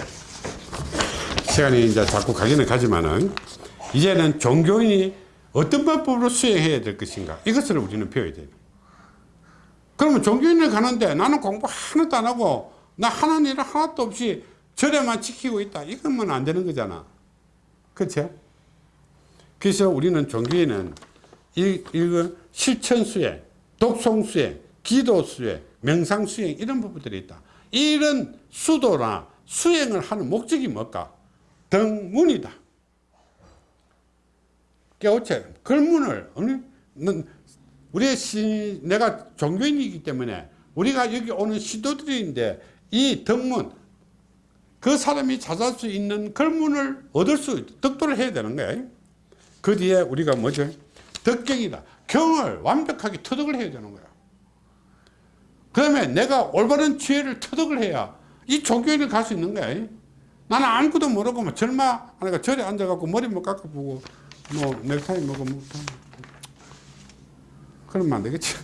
시간이 이제 자꾸 가기는 가지만은 이제는 종교인이 어떤 방법으로 수행해야 될 것인가? 이것을 우리는 배워야 돼요 그러면 종교인을 가는데 나는 공부 하나도 안 하고 나 하는 일을 하나도 없이 절에만 지키고 있다. 이것만 안 되는 거잖아. 그렇죠 그래서 우리는 종교인은 이, 이거 실천 수행 독송 수행 기도 수행 명상 수행 이런 부분들이 있다. 이런 수도나 수행을 하는 목적이 뭘까? 등문이다. 깨우쳐 글문을 우리의 시, 내가 종교인이기 때문에 우리가 여기 오는 시도들인데 이 덕문 그 사람이 찾을 수 있는 글문을 얻을 수 덕도를 해야 되는 거야. 그 뒤에 우리가 뭐죠? 덕경이다. 경을 완벽하게 터득을 해야 되는 거야. 그 다음에 내가 올바른 지혜를 터득을 해야 이 종교인을 갈 수 있는 거야. 나는 아무것도 모르고 뭐 절마 하니까 절에 앉아갖고 머리 못 깎아보고 뭐 넥타이 먹고 뭐 그러면 안 되겠지.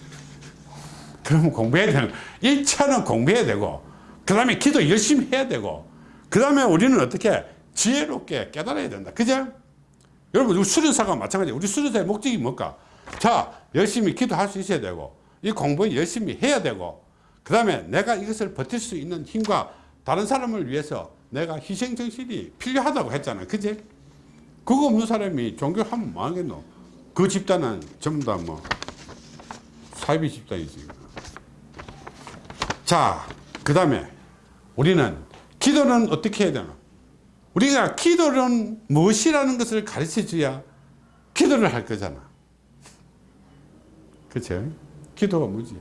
그러면 공부해야 되는 1차는 공부해야 되고 그 다음에 기도 열심히 해야 되고 그 다음에 우리는 어떻게 지혜롭게 깨달아야 된다. 그죠? 여러분 우리 수련사가 마찬가지. 우리 수련사의 목적이 뭘까? 자 열심히 기도할 수 있어야 되고 이 공부 열심히 해야 되고 그 다음에 내가 이것을 버틸 수 있는 힘과 다른 사람을 위해서 내가 희생정신이 필요하다고 했잖아 그지? 그거 없는 사람이 종교하면 뭐하겠노? 그 집단은 전부 다 뭐 사이비 집단이지. 자 그 다음에 우리는 기도는 어떻게 해야 되나? 우리가 기도는 무엇이라는 것을 가르쳐 줘야 기도를 할 거잖아. 그쵸 기도가 뭐지?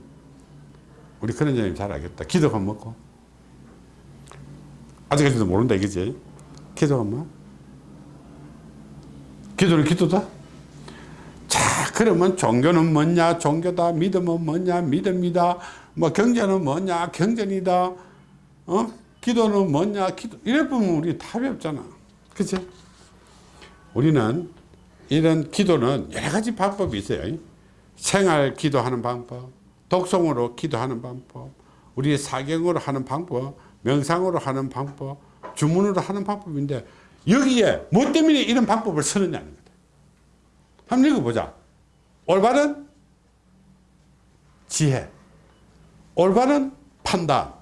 우리 그런 점이 잘 알겠다. 기도가 뭐고? 아직까지도 모른다 이거지? 기도가 뭐? 기도는 기도다? 자, 그러면 종교는 뭐냐? 종교다. 믿음은 뭐냐? 믿음이다. 뭐 경제는 뭐냐? 경전이다. 어? 기도는 뭐냐? 기도. 이래 보면 우리 답이 없잖아. 그치? 우리는 이런 기도는 여러 가지 방법이 있어요. 생활 기도하는 방법, 독성으로 기도하는 방법, 우리 사경으로 하는 방법, 명상으로 하는 방법, 주문으로 하는 방법인데 여기에 뭐 때문에 이런 방법을 쓰느냐는 거다. 한번 읽어보자. 올바른 지혜, 올바른 판단,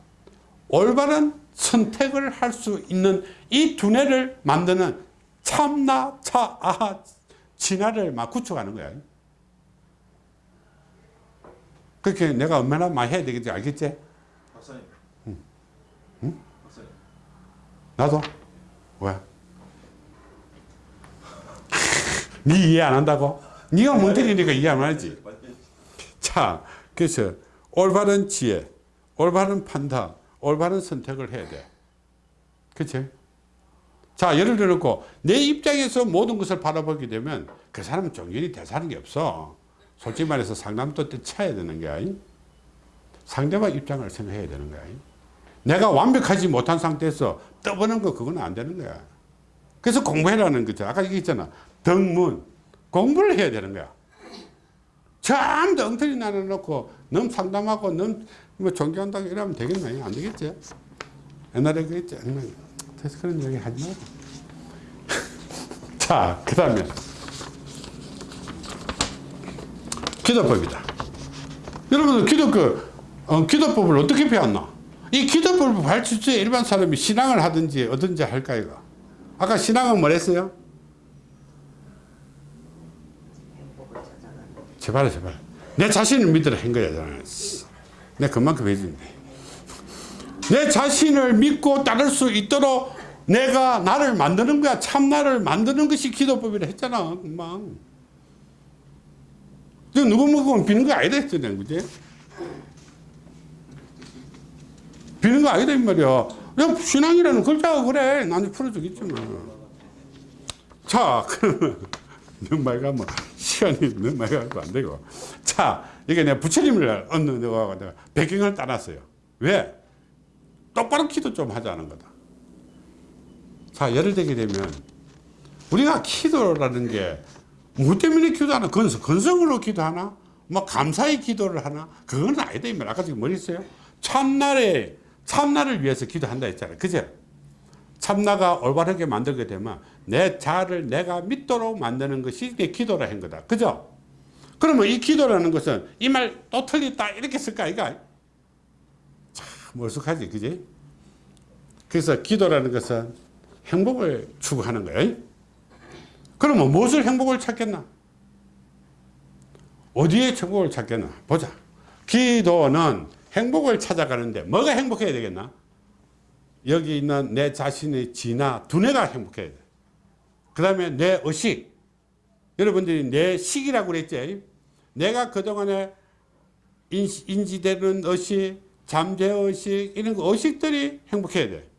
올바른 선택을 할 수 있는 이 두뇌를 만드는 참나, 차, 아, 진화를 막 구축하는 거야. 그렇게 내가 얼마나 많이 해야 되겠지, 알겠지? 박사님. 응? 박사님. 나도? 왜? 네 이해 안 한다고? 네가 몬테리니까 이해 안 하지. 자, 그래서 올바른 지혜, 올바른 판단, 올바른 선택을 해야 돼. 그치? 자, 예를 들어놓고 내 입장에서 모든 것을 바라보게 되면 그 사람은 종견이 대사는 게 없어. 솔직히 말해서 상담도 때 쳐야 되는 거야. 상대방 입장을 생각해야 되는 거야. 내가 완벽하지 못한 상태에서 떠보는 거 그건 안 되는 거야. 그래서 공부해라는 거죠. 아까 얘기했잖아. 덕문. 공부를 해야 되는 거야. 전부 엉터리 나눠놓고 너무 상담하고 너무 뭐 존경한다고 이러면 되겠나? 안 되겠지? 옛날에 그랬지. 그래서 그런 얘기 하지 말고. 자, 그 다음에 기도법이다. 여러분들 기도 그 어, 기도법을 어떻게 배웠나? 이 기도법을 가르칠 때 일반 사람이 신앙을 하든지 어든지 할까 이거. 아까 신앙은 뭐랬어요? 제발 제발. 내 자신을 믿으라 한 거야. 내 그만큼 해준대. 내 자신을 믿고 따를 수 있도록 내가 나를 만드는 거야. 참 나를 만드는 것이 기도법이라 했잖아. 금방. 저 누구 먹으면 비는 거 아니다 했잖아. 그지? 비는 거 아니다 이 말이야. 야, 신앙이라는 글자가 그래. 나는 풀어주겠지만. 자, 그러면 너무 많이 가면 시간이 너무 많이 가고 안 되고. 자, 이게 내가 부처님을 얻는 내가 내가 배경을 따놨어요. 왜? 똑바로 기도 좀 하자는 거다. 자, 예를 들게 되면 우리가 기도라는 게 뭐 때문에 기도하나? 건성, 건성으로 기도하나? 뭐 감사의 기도를 하나? 그건 아니다. 이 말. 아까 지금 뭐 했어요? 참나에, 참나를 위해서 기도한다 했잖아요. 그죠? 참나가 올바르게 만들게 되면 내 자아를 내가 믿도록 만드는 것이 내 기도라 한 거다. 그죠? 그러면 이 기도라는 것은 이 말 또 틀렸다 이렇게 쓸까 이가 참 머쓱하지 그지? 그래서 기도라는 것은 행복을 추구하는 거예요. 그러면 무엇을 행복을 찾겠나? 어디에 행복을 찾겠나? 보자. 기도는 행복을 찾아가는데 뭐가 행복해야 되겠나? 여기 있는 내 자신의 지나 두뇌가 행복해야 돼. 그 다음에 내 의식. 여러분들이 내 식이라고 그랬지. 내가 그동안에 인지, 되는 의식, 잠재 의식, 이런 거 의식들이 행복해야 돼.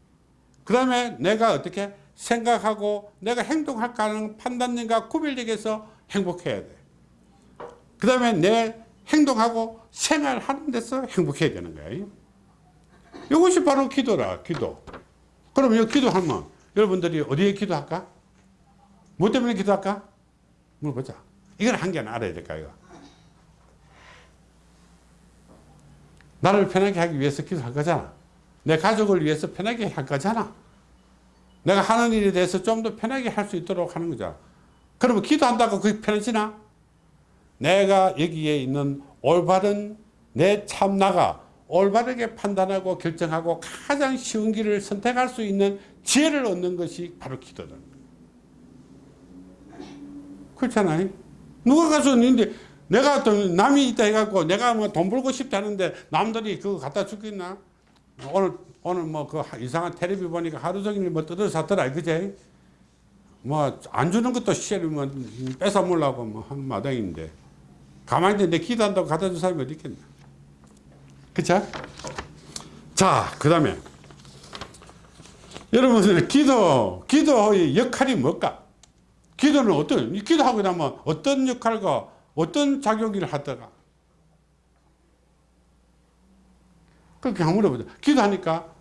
그 다음에 내가 어떻게 생각하고 내가 행동할까 하는 판단력과 구별력에서 행복해야 돼. 그 다음에 내 행동하고 생활하는 데서 행복해야 되는 거야. 이것이 바로 기도라, 기도. 그럼 이 기도하면 여러분들이 어디에 기도할까? 뭐 때문에 기도할까? 물어보자. 이걸 한 개는 알아야 될까, 이거. 나를 편하게 하기 위해서 기도할 거잖아. 내 가족을 위해서 편하게 할 거잖아. 내가 하는 일에 대해서 좀 더 편하게 할 수 있도록 하는 거죠. 그러면 기도한다고 그게 편해지나? 내가 여기에 있는 올바른 내 참나가 올바르게 판단하고 결정하고 가장 쉬운 길을 선택할 수 있는 지혜를 얻는 것이 바로 기도다. 그렇잖아요. 누가 가서 근데 내가 또 남이 있다 해갖고 내가 뭐 돈 벌고 싶다는데 남들이 그거 갖다 주겠나? 오늘 오늘 뭐 그 이상한 텔레비 보니까 하루 종일 뭐 뜯어 샀더라 그제? 뭐 안 주는 것도 시절이면 뭐 뺏어 먹으려고 뭐 한 마당인데 가만히 내 기도한다고 갖다 준 사람이 어디 있겠나? 그쵸? 자, 그 다음에 여러분들 기도, 기도의 역할이 뭘까? 기도는 어떤, 기도하고 나면 어떤 역할과 어떤 작용을 하다가 그렇게 한번 물어보자. 기도하니까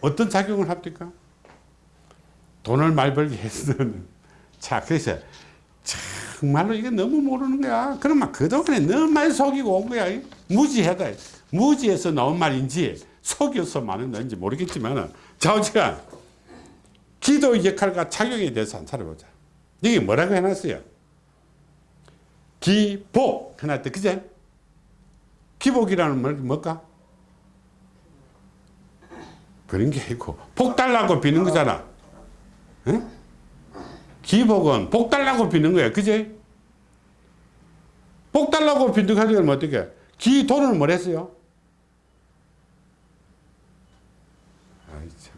어, 떤 작용을 합니까? 돈을 많이 벌게 해서는. 자, 그래서 정말로 이게 너무 모르는 거야. 그러면 그동안에 너무 많이 속이고 온 거야. 무지하다. 무지해서 나온 말인지 속여서 말은 건지 모르겠지만 자우지가 기도의 역할과 작용에 대해서 한번 찾아보자. 여기 뭐라고 해놨어요? 기복 해놨대. 그제? 기복이라는 말 뭘까? 그런 게 있고 복 달라고 비는 거잖아. 응? 기복은 복 달라고 비는 거야. 그지? 복 달라고 빈득하려면 어떻게? 기도는 뭘 했어요? 아이, 참.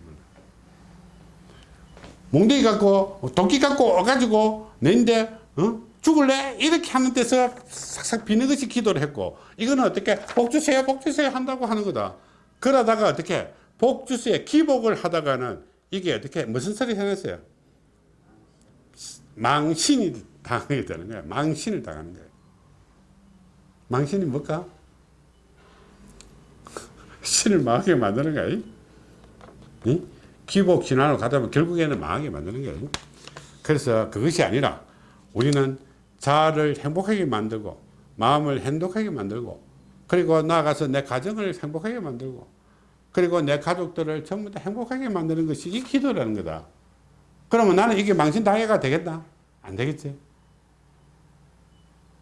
몽둥이 갖고, 도끼 갖고 와가지고, 내인데, 어? 죽을래? 이렇게 하는 데서 싹싹 비는 것이 기도를 했고, 이거는 어떻게? 복 주세요, 복 주세요 한다고 하는 거다. 그러다가 어떻게? 복 주세요, 기복을 하다가는 이게 어떻게? 무슨 소리 해냈어요? 망신이 당하게 되는 거야. 망신을 당하는 거야. 망신이 뭘까? 신을 망하게 만드는 거야. 이? 기복 진화로 가다 보면 결국에는 망하게 만드는 거야. 그래서 그것이 아니라 우리는 자아를 행복하게 만들고 마음을 행복하게 만들고 그리고 나아가서 내 가정을 행복하게 만들고 그리고 내 가족들을 전부 다 행복하게 만드는 것이 이 기도라는 거다. 그러면 나는 이게 망신당해가 되겠다? 안 되겠지.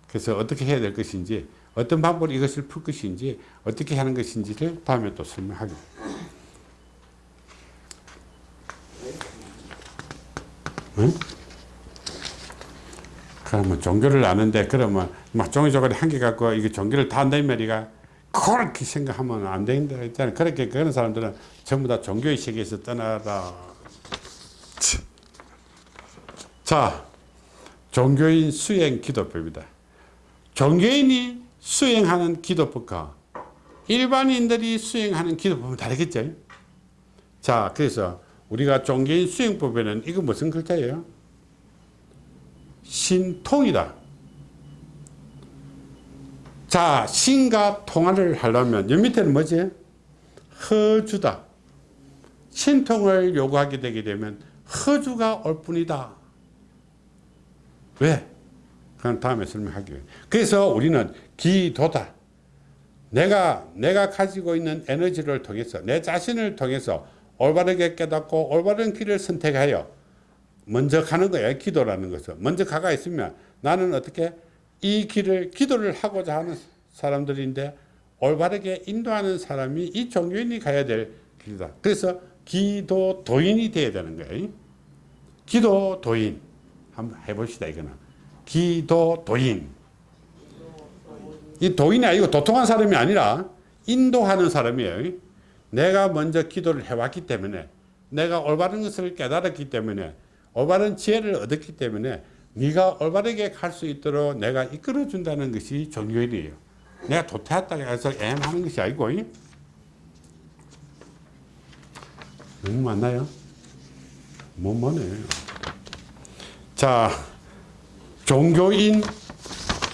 그래서 어떻게 해야 될 것인지 어떤 방법으로 이것을 풀 것인지 어떻게 하는 것인지를 다음에 또 설명하겠습니다. 응? 그러면 종교를 아는데 그러면 막 종이조각이 한개 갖고 이게 종교를 다 안다는 말이가 그렇게 생각하면 안 된다 했잖아. 그렇게 그런 사람들은 전부 다 종교의 세계에서 떠나라. 자, 종교인 수행 기도법이다. 종교인이 수행하는 기도법과 일반인들이 수행하는 기도법은 다르겠죠. 자, 그래서 우리가 종교인 수행법에는 이거 무슨 글자예요? 신통이다. 자, 신과 통화를 하려면 여 밑에는 뭐지? 허주다. 신통을 요구하게 되게 되면 허주가 올 뿐이다. 왜? 그건 다음에 설명하기로 그래서 우리는 기도다. 내가, 내가 가지고 있는 에너지를 통해서, 내 자신을 통해서 올바르게 깨닫고 올바른 길을 선택하여 먼저 가는 거야. 기도라는 것은. 먼저 가가 있으면 나는 어떻게 이 길을 기도를 하고자 하는 사람들인데 올바르게 인도하는 사람이 이 종교인이 가야 될 길이다. 그래서 기도 도인이 되어야 되는 거예요. 기도 도인. 한번 해봅시다, 이거는. 기도 도인. 이 도인이 아니고 도통한 사람이 아니라 인도하는 사람이에요. 내가 먼저 기도를 해왔기 때문에 내가 올바른 것을 깨달았기 때문에 올바른 지혜를 얻었기 때문에 네가 올바르게 갈 수 있도록 내가 이끌어 준다는 것이 종교인이에요. 내가 도태했다고 해서 애하는 것이 아니고 너무 맞나요? 못 뭐네. 자, 종교인,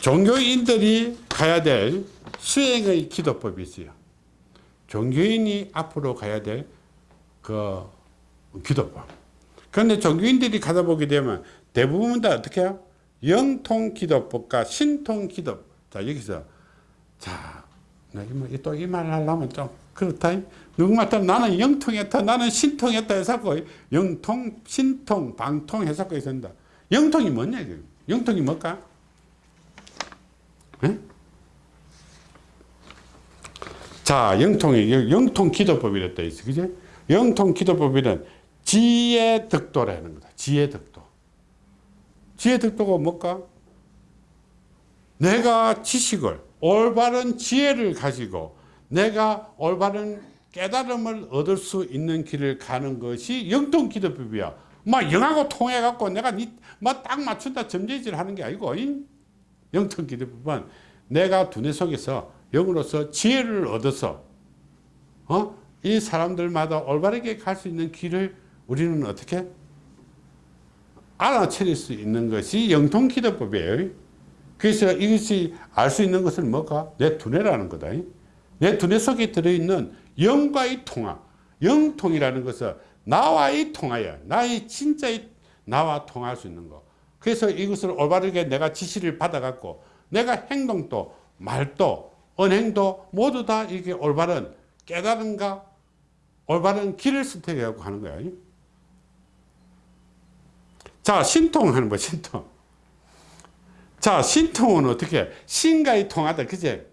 종교인들이 가야 될 수행의 기도법이 있어요. 종교인이 앞으로 가야 될 그 기도법. 그런데 종교인들이 가다 보게 되면 대부분 다 어떻게 해요? 영통 기도법과 신통 기도. 자, 여기서, 자, 또이 말을 하려면 좀 그렇다. 누구마다 나는 영통했다, 나는 신통했다 해서 영통, 신통, 방통 해서 있습니다. 영통이 뭐냐, 이거. 영통이 뭘까? 에? 자, 영통이, 영통 기도법이랬다 있어. 그지? 영통 기도법에는 지혜 득도라는 거다. 지혜 득도. 지혜 득도가 뭘까? 내가 지식을, 올바른 지혜를 가지고 내가 올바른 깨달음을 얻을 수 있는 길을 가는 것이 영통 기도법이야. 막 영하고 통해갖고 내가 막딱 맞춘다 점재질 하는 게 아니고, 영통 기도법은 내가 두뇌 속에서 영으로서 지혜를 얻어서, 어? 이 사람들마다 올바르게 갈 수 있는 길을 우리는 어떻게 알아차릴 수 있는 것이 영통기도법이에요. 그래서 이것이 알 수 있는 것은 뭘까? 내 두뇌라는 거다. 내 두뇌 속에 들어있는 영과의 통화. 영통이라는 것은 나와의 통화야. 나의 진짜의 나와 통할 수 있는 거. 그래서 이것을 올바르게 내가 지시를 받아갖고 내가 행동도 말도 언행도 모두 다 이게 올바른 깨달음과 올바른 길을 선택하고 하는 거야. 자, 신통하는 거, 신통. 자, 신통은 어떻게? 신과의 통하다, 그제?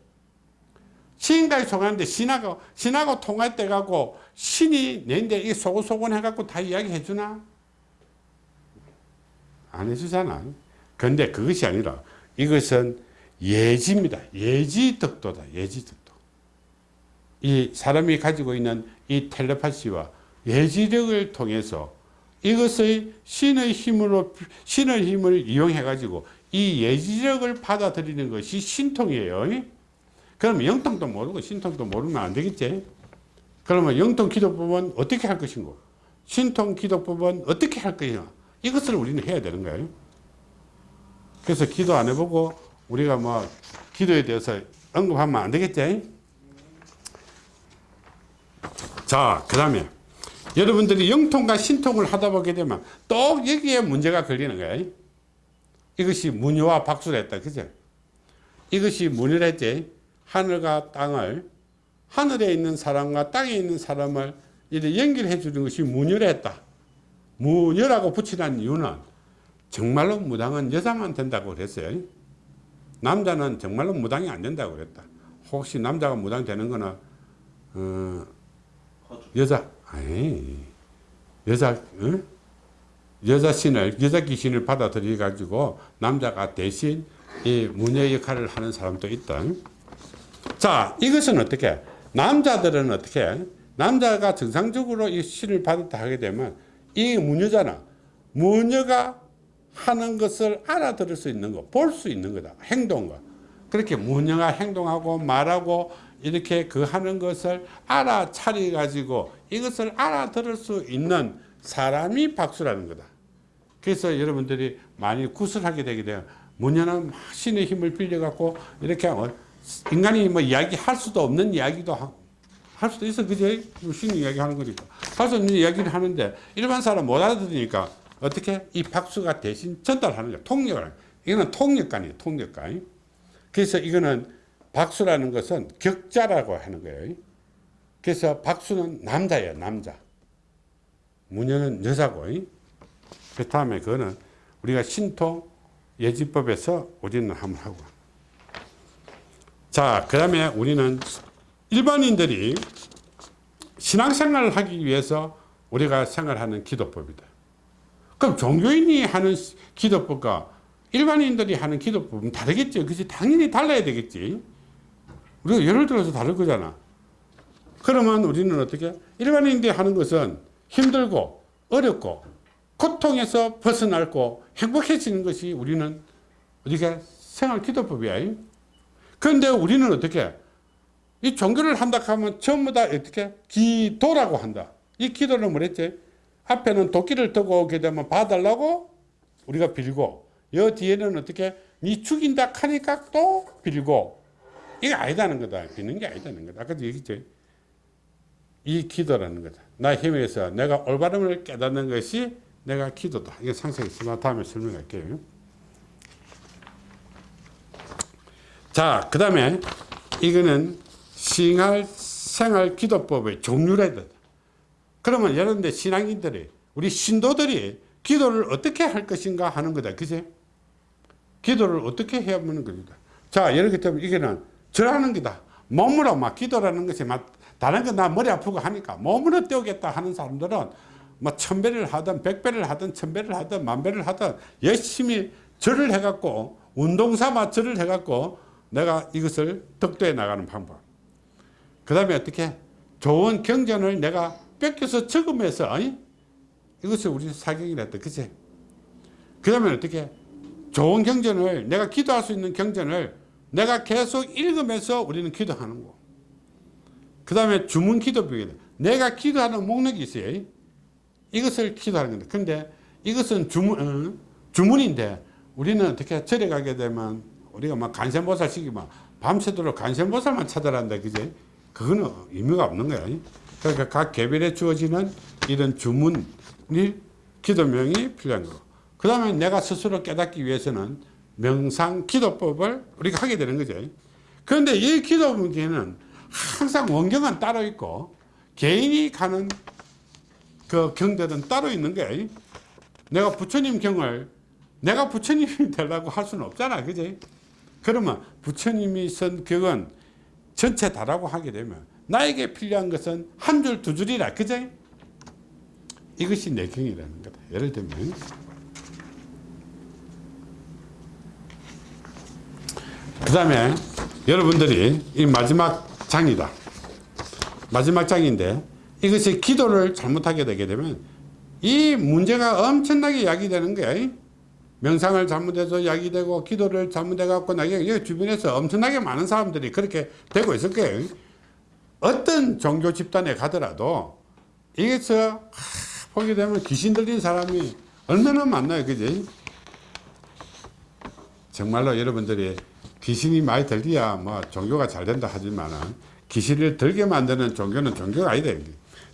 신과의 통하는데 신하고, 신하고 통할 때 갖고 신이 내인데 이 소곤소곤 해갖고 다 이야기 해주나? 안 해주잖아. 근데 그것이 아니라 이것은 예지입니다. 예지 덕도다. 예지 덕도. 이 사람이 가지고 있는 이 텔레파시와 예지력을 통해서 이것의 신의 힘으로 신의 힘을 이용해 가지고 이 예지력을 받아들이는 것이 신통이에요. 그러면 영통도 모르고 신통도 모르면 안 되겠지. 그러면 영통 기도법은 어떻게 할 것인고 신통 기도법은 어떻게 할 것이냐 이것을 우리는 해야 되는 거예요. 그래서 기도 안 해보고 우리가 뭐 기도에 대해서 언급하면 안 되겠지. 자, 그 다음에 여러분들이 영통과 신통을 하다 보게 되면 또 여기에 문제가 걸리는 거예요. 이것이 문효와 박수를 했다. 그죠? 이것이 문을 했지. 하늘과 땅을, 하늘에 있는 사람과 땅에 있는 사람을 이렇게 연결해 주는 것이 문열했다. 문열하고 붙이는 이유는 정말로 무당은 여자만 된다고 그랬어요. 남자는 정말로 무당이 안 된다고 그랬다. 혹시 남자가 무당 되는 거는, 어, 여자, 아니, 여자, 어? 여자 신을, 여자 귀신을 받아들여 가지고 남자가 대신 이 무녀 역할을 하는 사람도 있다. 자, 이것은 어떻게? 남자들은 어떻게? 남자가 정상적으로 이 신을 받았다 하게 되면 이 무녀잖아. 무녀가 하는 것을 알아들을 수 있는 거, 볼수 있는 거다. 행동과. 그렇게 무녀가 행동하고 말하고 이렇게 그 하는 것을 알아차려 가지고 이것을 알아들을 수 있는 사람이 박수라는 거다. 그래서 여러분들이 많이 구슬하게 되게 돼요. 무녀는 신의 힘을 빌려 갖고 이렇게 하면 인간이 뭐 이야기할 수도 없는 이야기도 하, 할 수도 있어. 그제? 신이 이야기 하는 거니까. 할 수 없는 이야기를 하는데 일반 사람 못 알아들으니까 어떻게 이 박수가 대신 전달하는 거야. 통역을. 이거는 통역관이에요. 통역관. 그래서 이거는 박수라는 것은 격자라고 하는 거예요. 그래서 박수는 남자예요. 남자. 무녀는 여자고. 그 다음에 그거는 우리가 신통 예지법에서 우리는 한번 하고. 자, 그 다음에 우리는 일반인들이 신앙생활을 하기 위해서 우리가 생활하는 기도법이다. 그럼 종교인이 하는 기도법과 일반인들이 하는 기도법은 다르겠죠. 그치? 당연히 달라야 되겠지. 우리가 예를 들어서 다를 거잖아. 그러면 우리는 어떻게? 일반인들이 하는 것은 힘들고 어렵고 고통에서 벗어날고 행복해지는 것이 우리는 우리가 생활 기도법이야. 그런데 우리는 어떻게? 이 종교를 한다 하면 전부 다 어떻게? 기도라고 한다. 이 기도는 뭐랬지? 앞에는 도끼를 들고 오게 되면 봐달라고 우리가 빌고 여 뒤에는 어떻게? 니 죽인다 하니까 또 빌고 이게 아니다는 거다. 비는 게 아니다는 거다. 아까도 얘기했지. 이 기도라는 거다. 나 힘에서 내가 올바름을 깨닫는 것이 내가 기도다. 이게 상세했으면 다음에 설명할게요. 자, 그 다음에 이거는 싱할 생활 기도법의 종류라 다 그러면 여러분들 신앙인들이 우리 신도들이 기도를 어떻게 할 것인가 하는 거다. 그지? 기도를 어떻게 해야 하는 겁니다. 자, 예를 들면 이게는 절하는 거다. 몸으로 막 기도라는 것이 막 다른 거나 머리 아프고 하니까 몸으로 때우겠다 하는 사람들은 뭐 천배를 하든 백배를 하든 천배를 하든 만배를 하든 열심히 절을 해갖고 운동 삼아 절을 해갖고 내가 이것을 덕도해 나가는 방법. 그 다음에 어떻게 좋은 경전을 내가 뺏겨서 적으면서 아니? 이것을 우리 사경이라 했다. 그치? 그 다음에 어떻게 좋은 경전을 내가 기도할 수 있는 경전을 내가 계속 읽으면서 우리는 기도하는 거. 그 다음에 주문 기도법이다. 내가 기도하는 목록이 있어요. 이것을 기도하는 건데. 근데 이것은 주문, 어, 주문인데 우리는 어떻게 절에 가게 되면 우리가 막 간센보살 시키면 밤새도록 간센보살만 찾아란다. 그지? 그거는 의미가 없는 거야. 그러니까 각 개별에 주어지는 이런 주문이 기도명이 필요한 거고. 그 다음에 내가 스스로 깨닫기 위해서는 명상 기도법을 우리가 하게 되는 거죠. 그런데 이 기도문에는 항상 원경은 따로 있고 개인이 가는 그 경들은 따로 있는 거예요. 내가 부처님 경을 내가 부처님이 되려고 할 수는 없잖아. 그지? 그러면 부처님이 쓴 격은 전체 다라고 하게 되면 나에게 필요한 것은 한 줄, 두 줄이라. 그죠? 이것이 내경이라는 거다. 예를 들면 그 다음에 여러분들이 이 마지막 장이다. 마지막 장인데 이것이 기도를 잘못하게 되게 되면 이 문제가 엄청나게 야기되는 거야. 명상을 잘못해서 야기되고 기도를 잘못해갖고 나게 주변에서 엄청나게 많은 사람들이 그렇게 되고 있을 거예요. 어떤 종교 집단에 가더라도 이게서 보게 되면 귀신 들린 사람이 얼마나 많나요, 그지? 정말로 여러분들이 귀신이 많이 들려야 뭐 종교가 잘 된다 하지만은 귀신을 들게 만드는 종교는 종교가 아니다.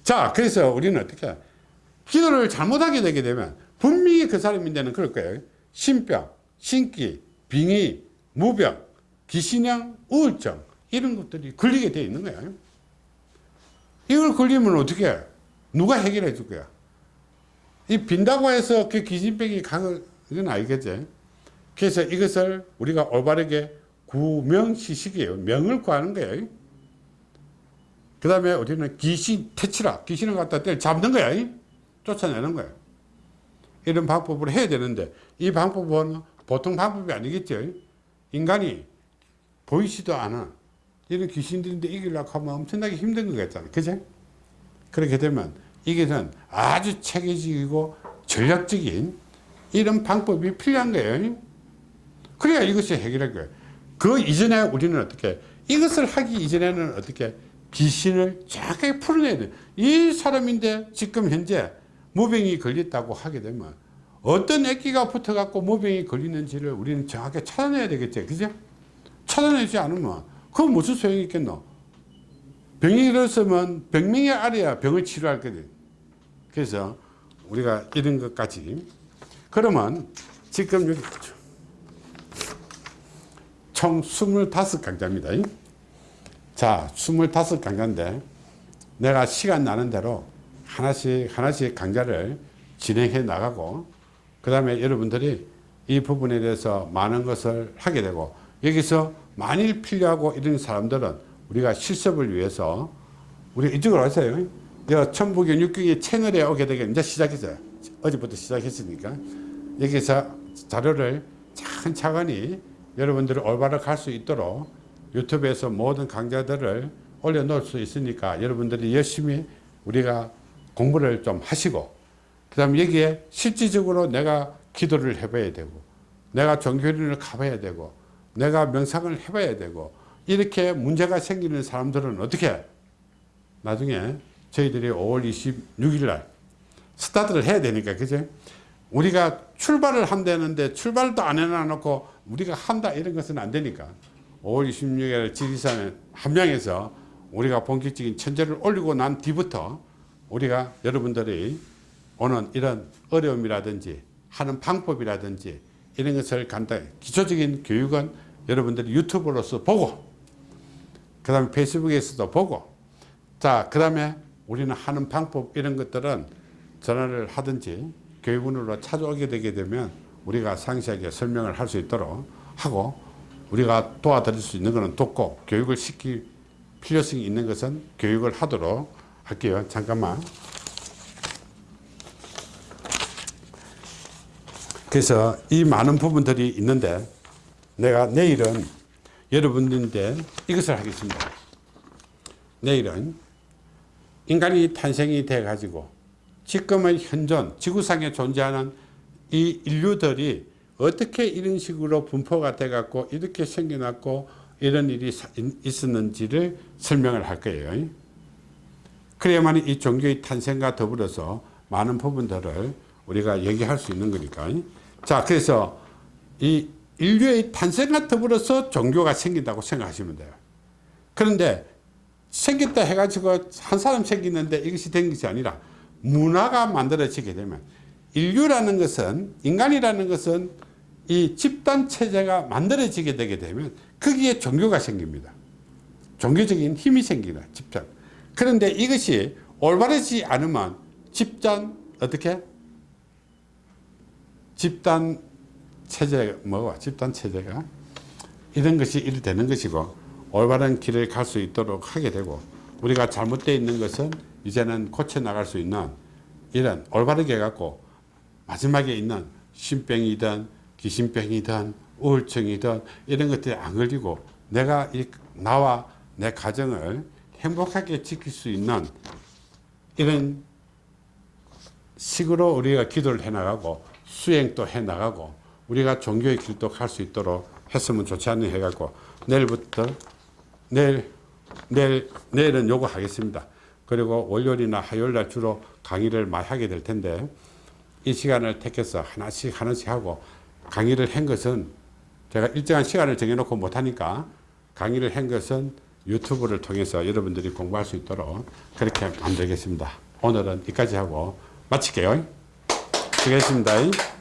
자, 그래서 우리는 어떻게 기도를 잘못하게 되게 되면 분명히 그 사람인데는 그럴 거예요. 신병, 신기, 빙의, 무병, 귀신형, 우울증 이런 것들이 걸리게 돼 있는 거예요. 이걸 걸리면 어떻게 해? 누가 해결해 줄 거야? 이 빈다고 해서 그 귀신병이 가는 건 아니겠지. 그래서 이것을 우리가 올바르게 구명시식이에요. 명을 구하는 거예요. 그 다음에 우리는 귀신 퇴치라. 귀신을 갖다 때려 잡는 거야. 쫓아내는 거야. 이런 방법으로 해야 되는데 이 방법은 보통 방법이 아니겠죠. 인간이 보이지도 않아. 이런 귀신들인데 이기려고 하면 엄청나게 힘든 거겠잖아. 그죠? 그렇게 되면 이게는 아주 체계적이고 전략적인 이런 방법이 필요한 거예요. 그래야 이것이 해결할 거예요. 그 이전에 우리는 어떻게 이것을 하기 이전에는 어떻게 귀신을 정확하게 풀어내야 돼. 이 사람인데 지금 현재 무병이 걸렸다고 하게 되면 어떤 액기가 붙어갖고 무병이 걸리는지를 우리는 정확하게 찾아내야 되겠죠. 그죠? 찾아내지 않으면 그건 무슨 소용이 있겠노? 병이 일었으면 병명이 알아야 병을 치료할 거든. 그래서 우리가 이런 것까지 그러면 지금 여기 총 25강좌입니다. 자, 25강좌인데 내가 시간 나는 대로 하나씩 하나씩 강좌를 진행해 나가고 그 다음에 여러분들이 이 부분에 대해서 많은 것을 하게 되고 여기서 만일 필요하고 이런 사람들은 우리가 실습을 위해서 우리 이쪽으로 오세요. 천부경 육경의 채널에 오게 되게 이제 시작했어요. 어제부터 시작했으니까 여기서 자료를 차근차근히 여러분들이 올바르게 갈수 있도록 유튜브에서 모든 강좌들을 올려놓을 수 있으니까 여러분들이 열심히 우리가 공부를 좀 하시고 그 다음 여기에 실질적으로 내가 기도를 해봐야 되고 내가 종교인을 가봐야 되고 내가 명상을 해봐야 되고 이렇게 문제가 생기는 사람들은 어떻게 나중에 저희들이 5월 26일 날 스타트를 해야 되니까 그죠 우리가 출발을 한다는데 출발도 안 해놔놓고 우리가 한다 이런 것은 안 되니까 5월 26일 지리산에 함양에서 우리가 본격적인 천재를 올리고 난 뒤부터 우리가 여러분들이 오는 이런 어려움이라든지 하는 방법이라든지 이런 것을 간단히 기초적인 교육은 여러분들이 유튜브로서 보고 그 다음에 페이스북에서도 보고 자그 다음에 우리는 하는 방법 이런 것들은 전화를 하든지 교육원으로 찾아오게 되게 되면 우리가 상세하게 설명을 할 수 있도록 하고 우리가 도와드릴 수 있는 것은 돕고 교육을 시킬 필요성이 있는 것은 교육을 하도록 할게요. 잠깐만. 그래서 이 많은 부분들이 있는데 내가 내일은 여러분들인데 이것을 하겠습니다. 내일은 인간이 탄생이 돼 가지고 지금의 현존 지구상에 존재하는 이 인류들이 어떻게 이런 식으로 분포가 돼 갖고 이렇게 생겨났고 이런 일이 있었는지를 설명을 할 거예요. 그래야만 이 종교의 탄생과 더불어서 많은 부분들을 우리가 얘기할 수 있는 거니까. 자, 그래서 이 인류의 탄생과 더불어서 종교가 생긴다고 생각하시면 돼요. 그런데 생겼다 해가지고 한 사람 생기는데 이것이 된 것이 아니라 문화가 만들어지게 되면 인류라는 것은 인간이라는 것은 이 집단 체제가 만들어지게 되게 되면 거기에 종교가 생깁니다. 종교적인 힘이 생기다 집단. 그런데 이것이 올바르지 않으면 집단 어떻게 집단 체제 뭐가 집단 체제가 이런 것이 일 되는 것이고 올바른 길을 갈 수 있도록 하게 되고 우리가 잘못되어 있는 것은 이제는 고쳐 나갈 수 있는 이런 올바르게 갖고 마지막에 있는 신병이든 귀신병이든 우울증이든 이런 것들이 안 걸리고 내가 이 나와 내 가정을 행복하게 지킬 수 있는 이런 식으로 우리가 기도를 해 나가고 수행도 해 나가고 우리가 종교의 길도 갈 수 있도록 했으면 좋지 않니 해갖고 내일부터 내일 내일 내일은 요거 하겠습니다. 그리고 월요일이나 화요일 날 주로 강의를 많이 하게 될 텐데 이 시간을 택해서 하나씩 하나씩 하고 강의를 한 것은 제가 일정한 시간을 정해놓고 못하니까 강의를 한 것은 유튜브를 통해서 여러분들이 공부할 수 있도록 그렇게 만들겠습니다. 오늘은 여기까지 하고 마칠게요. 수고했습니다.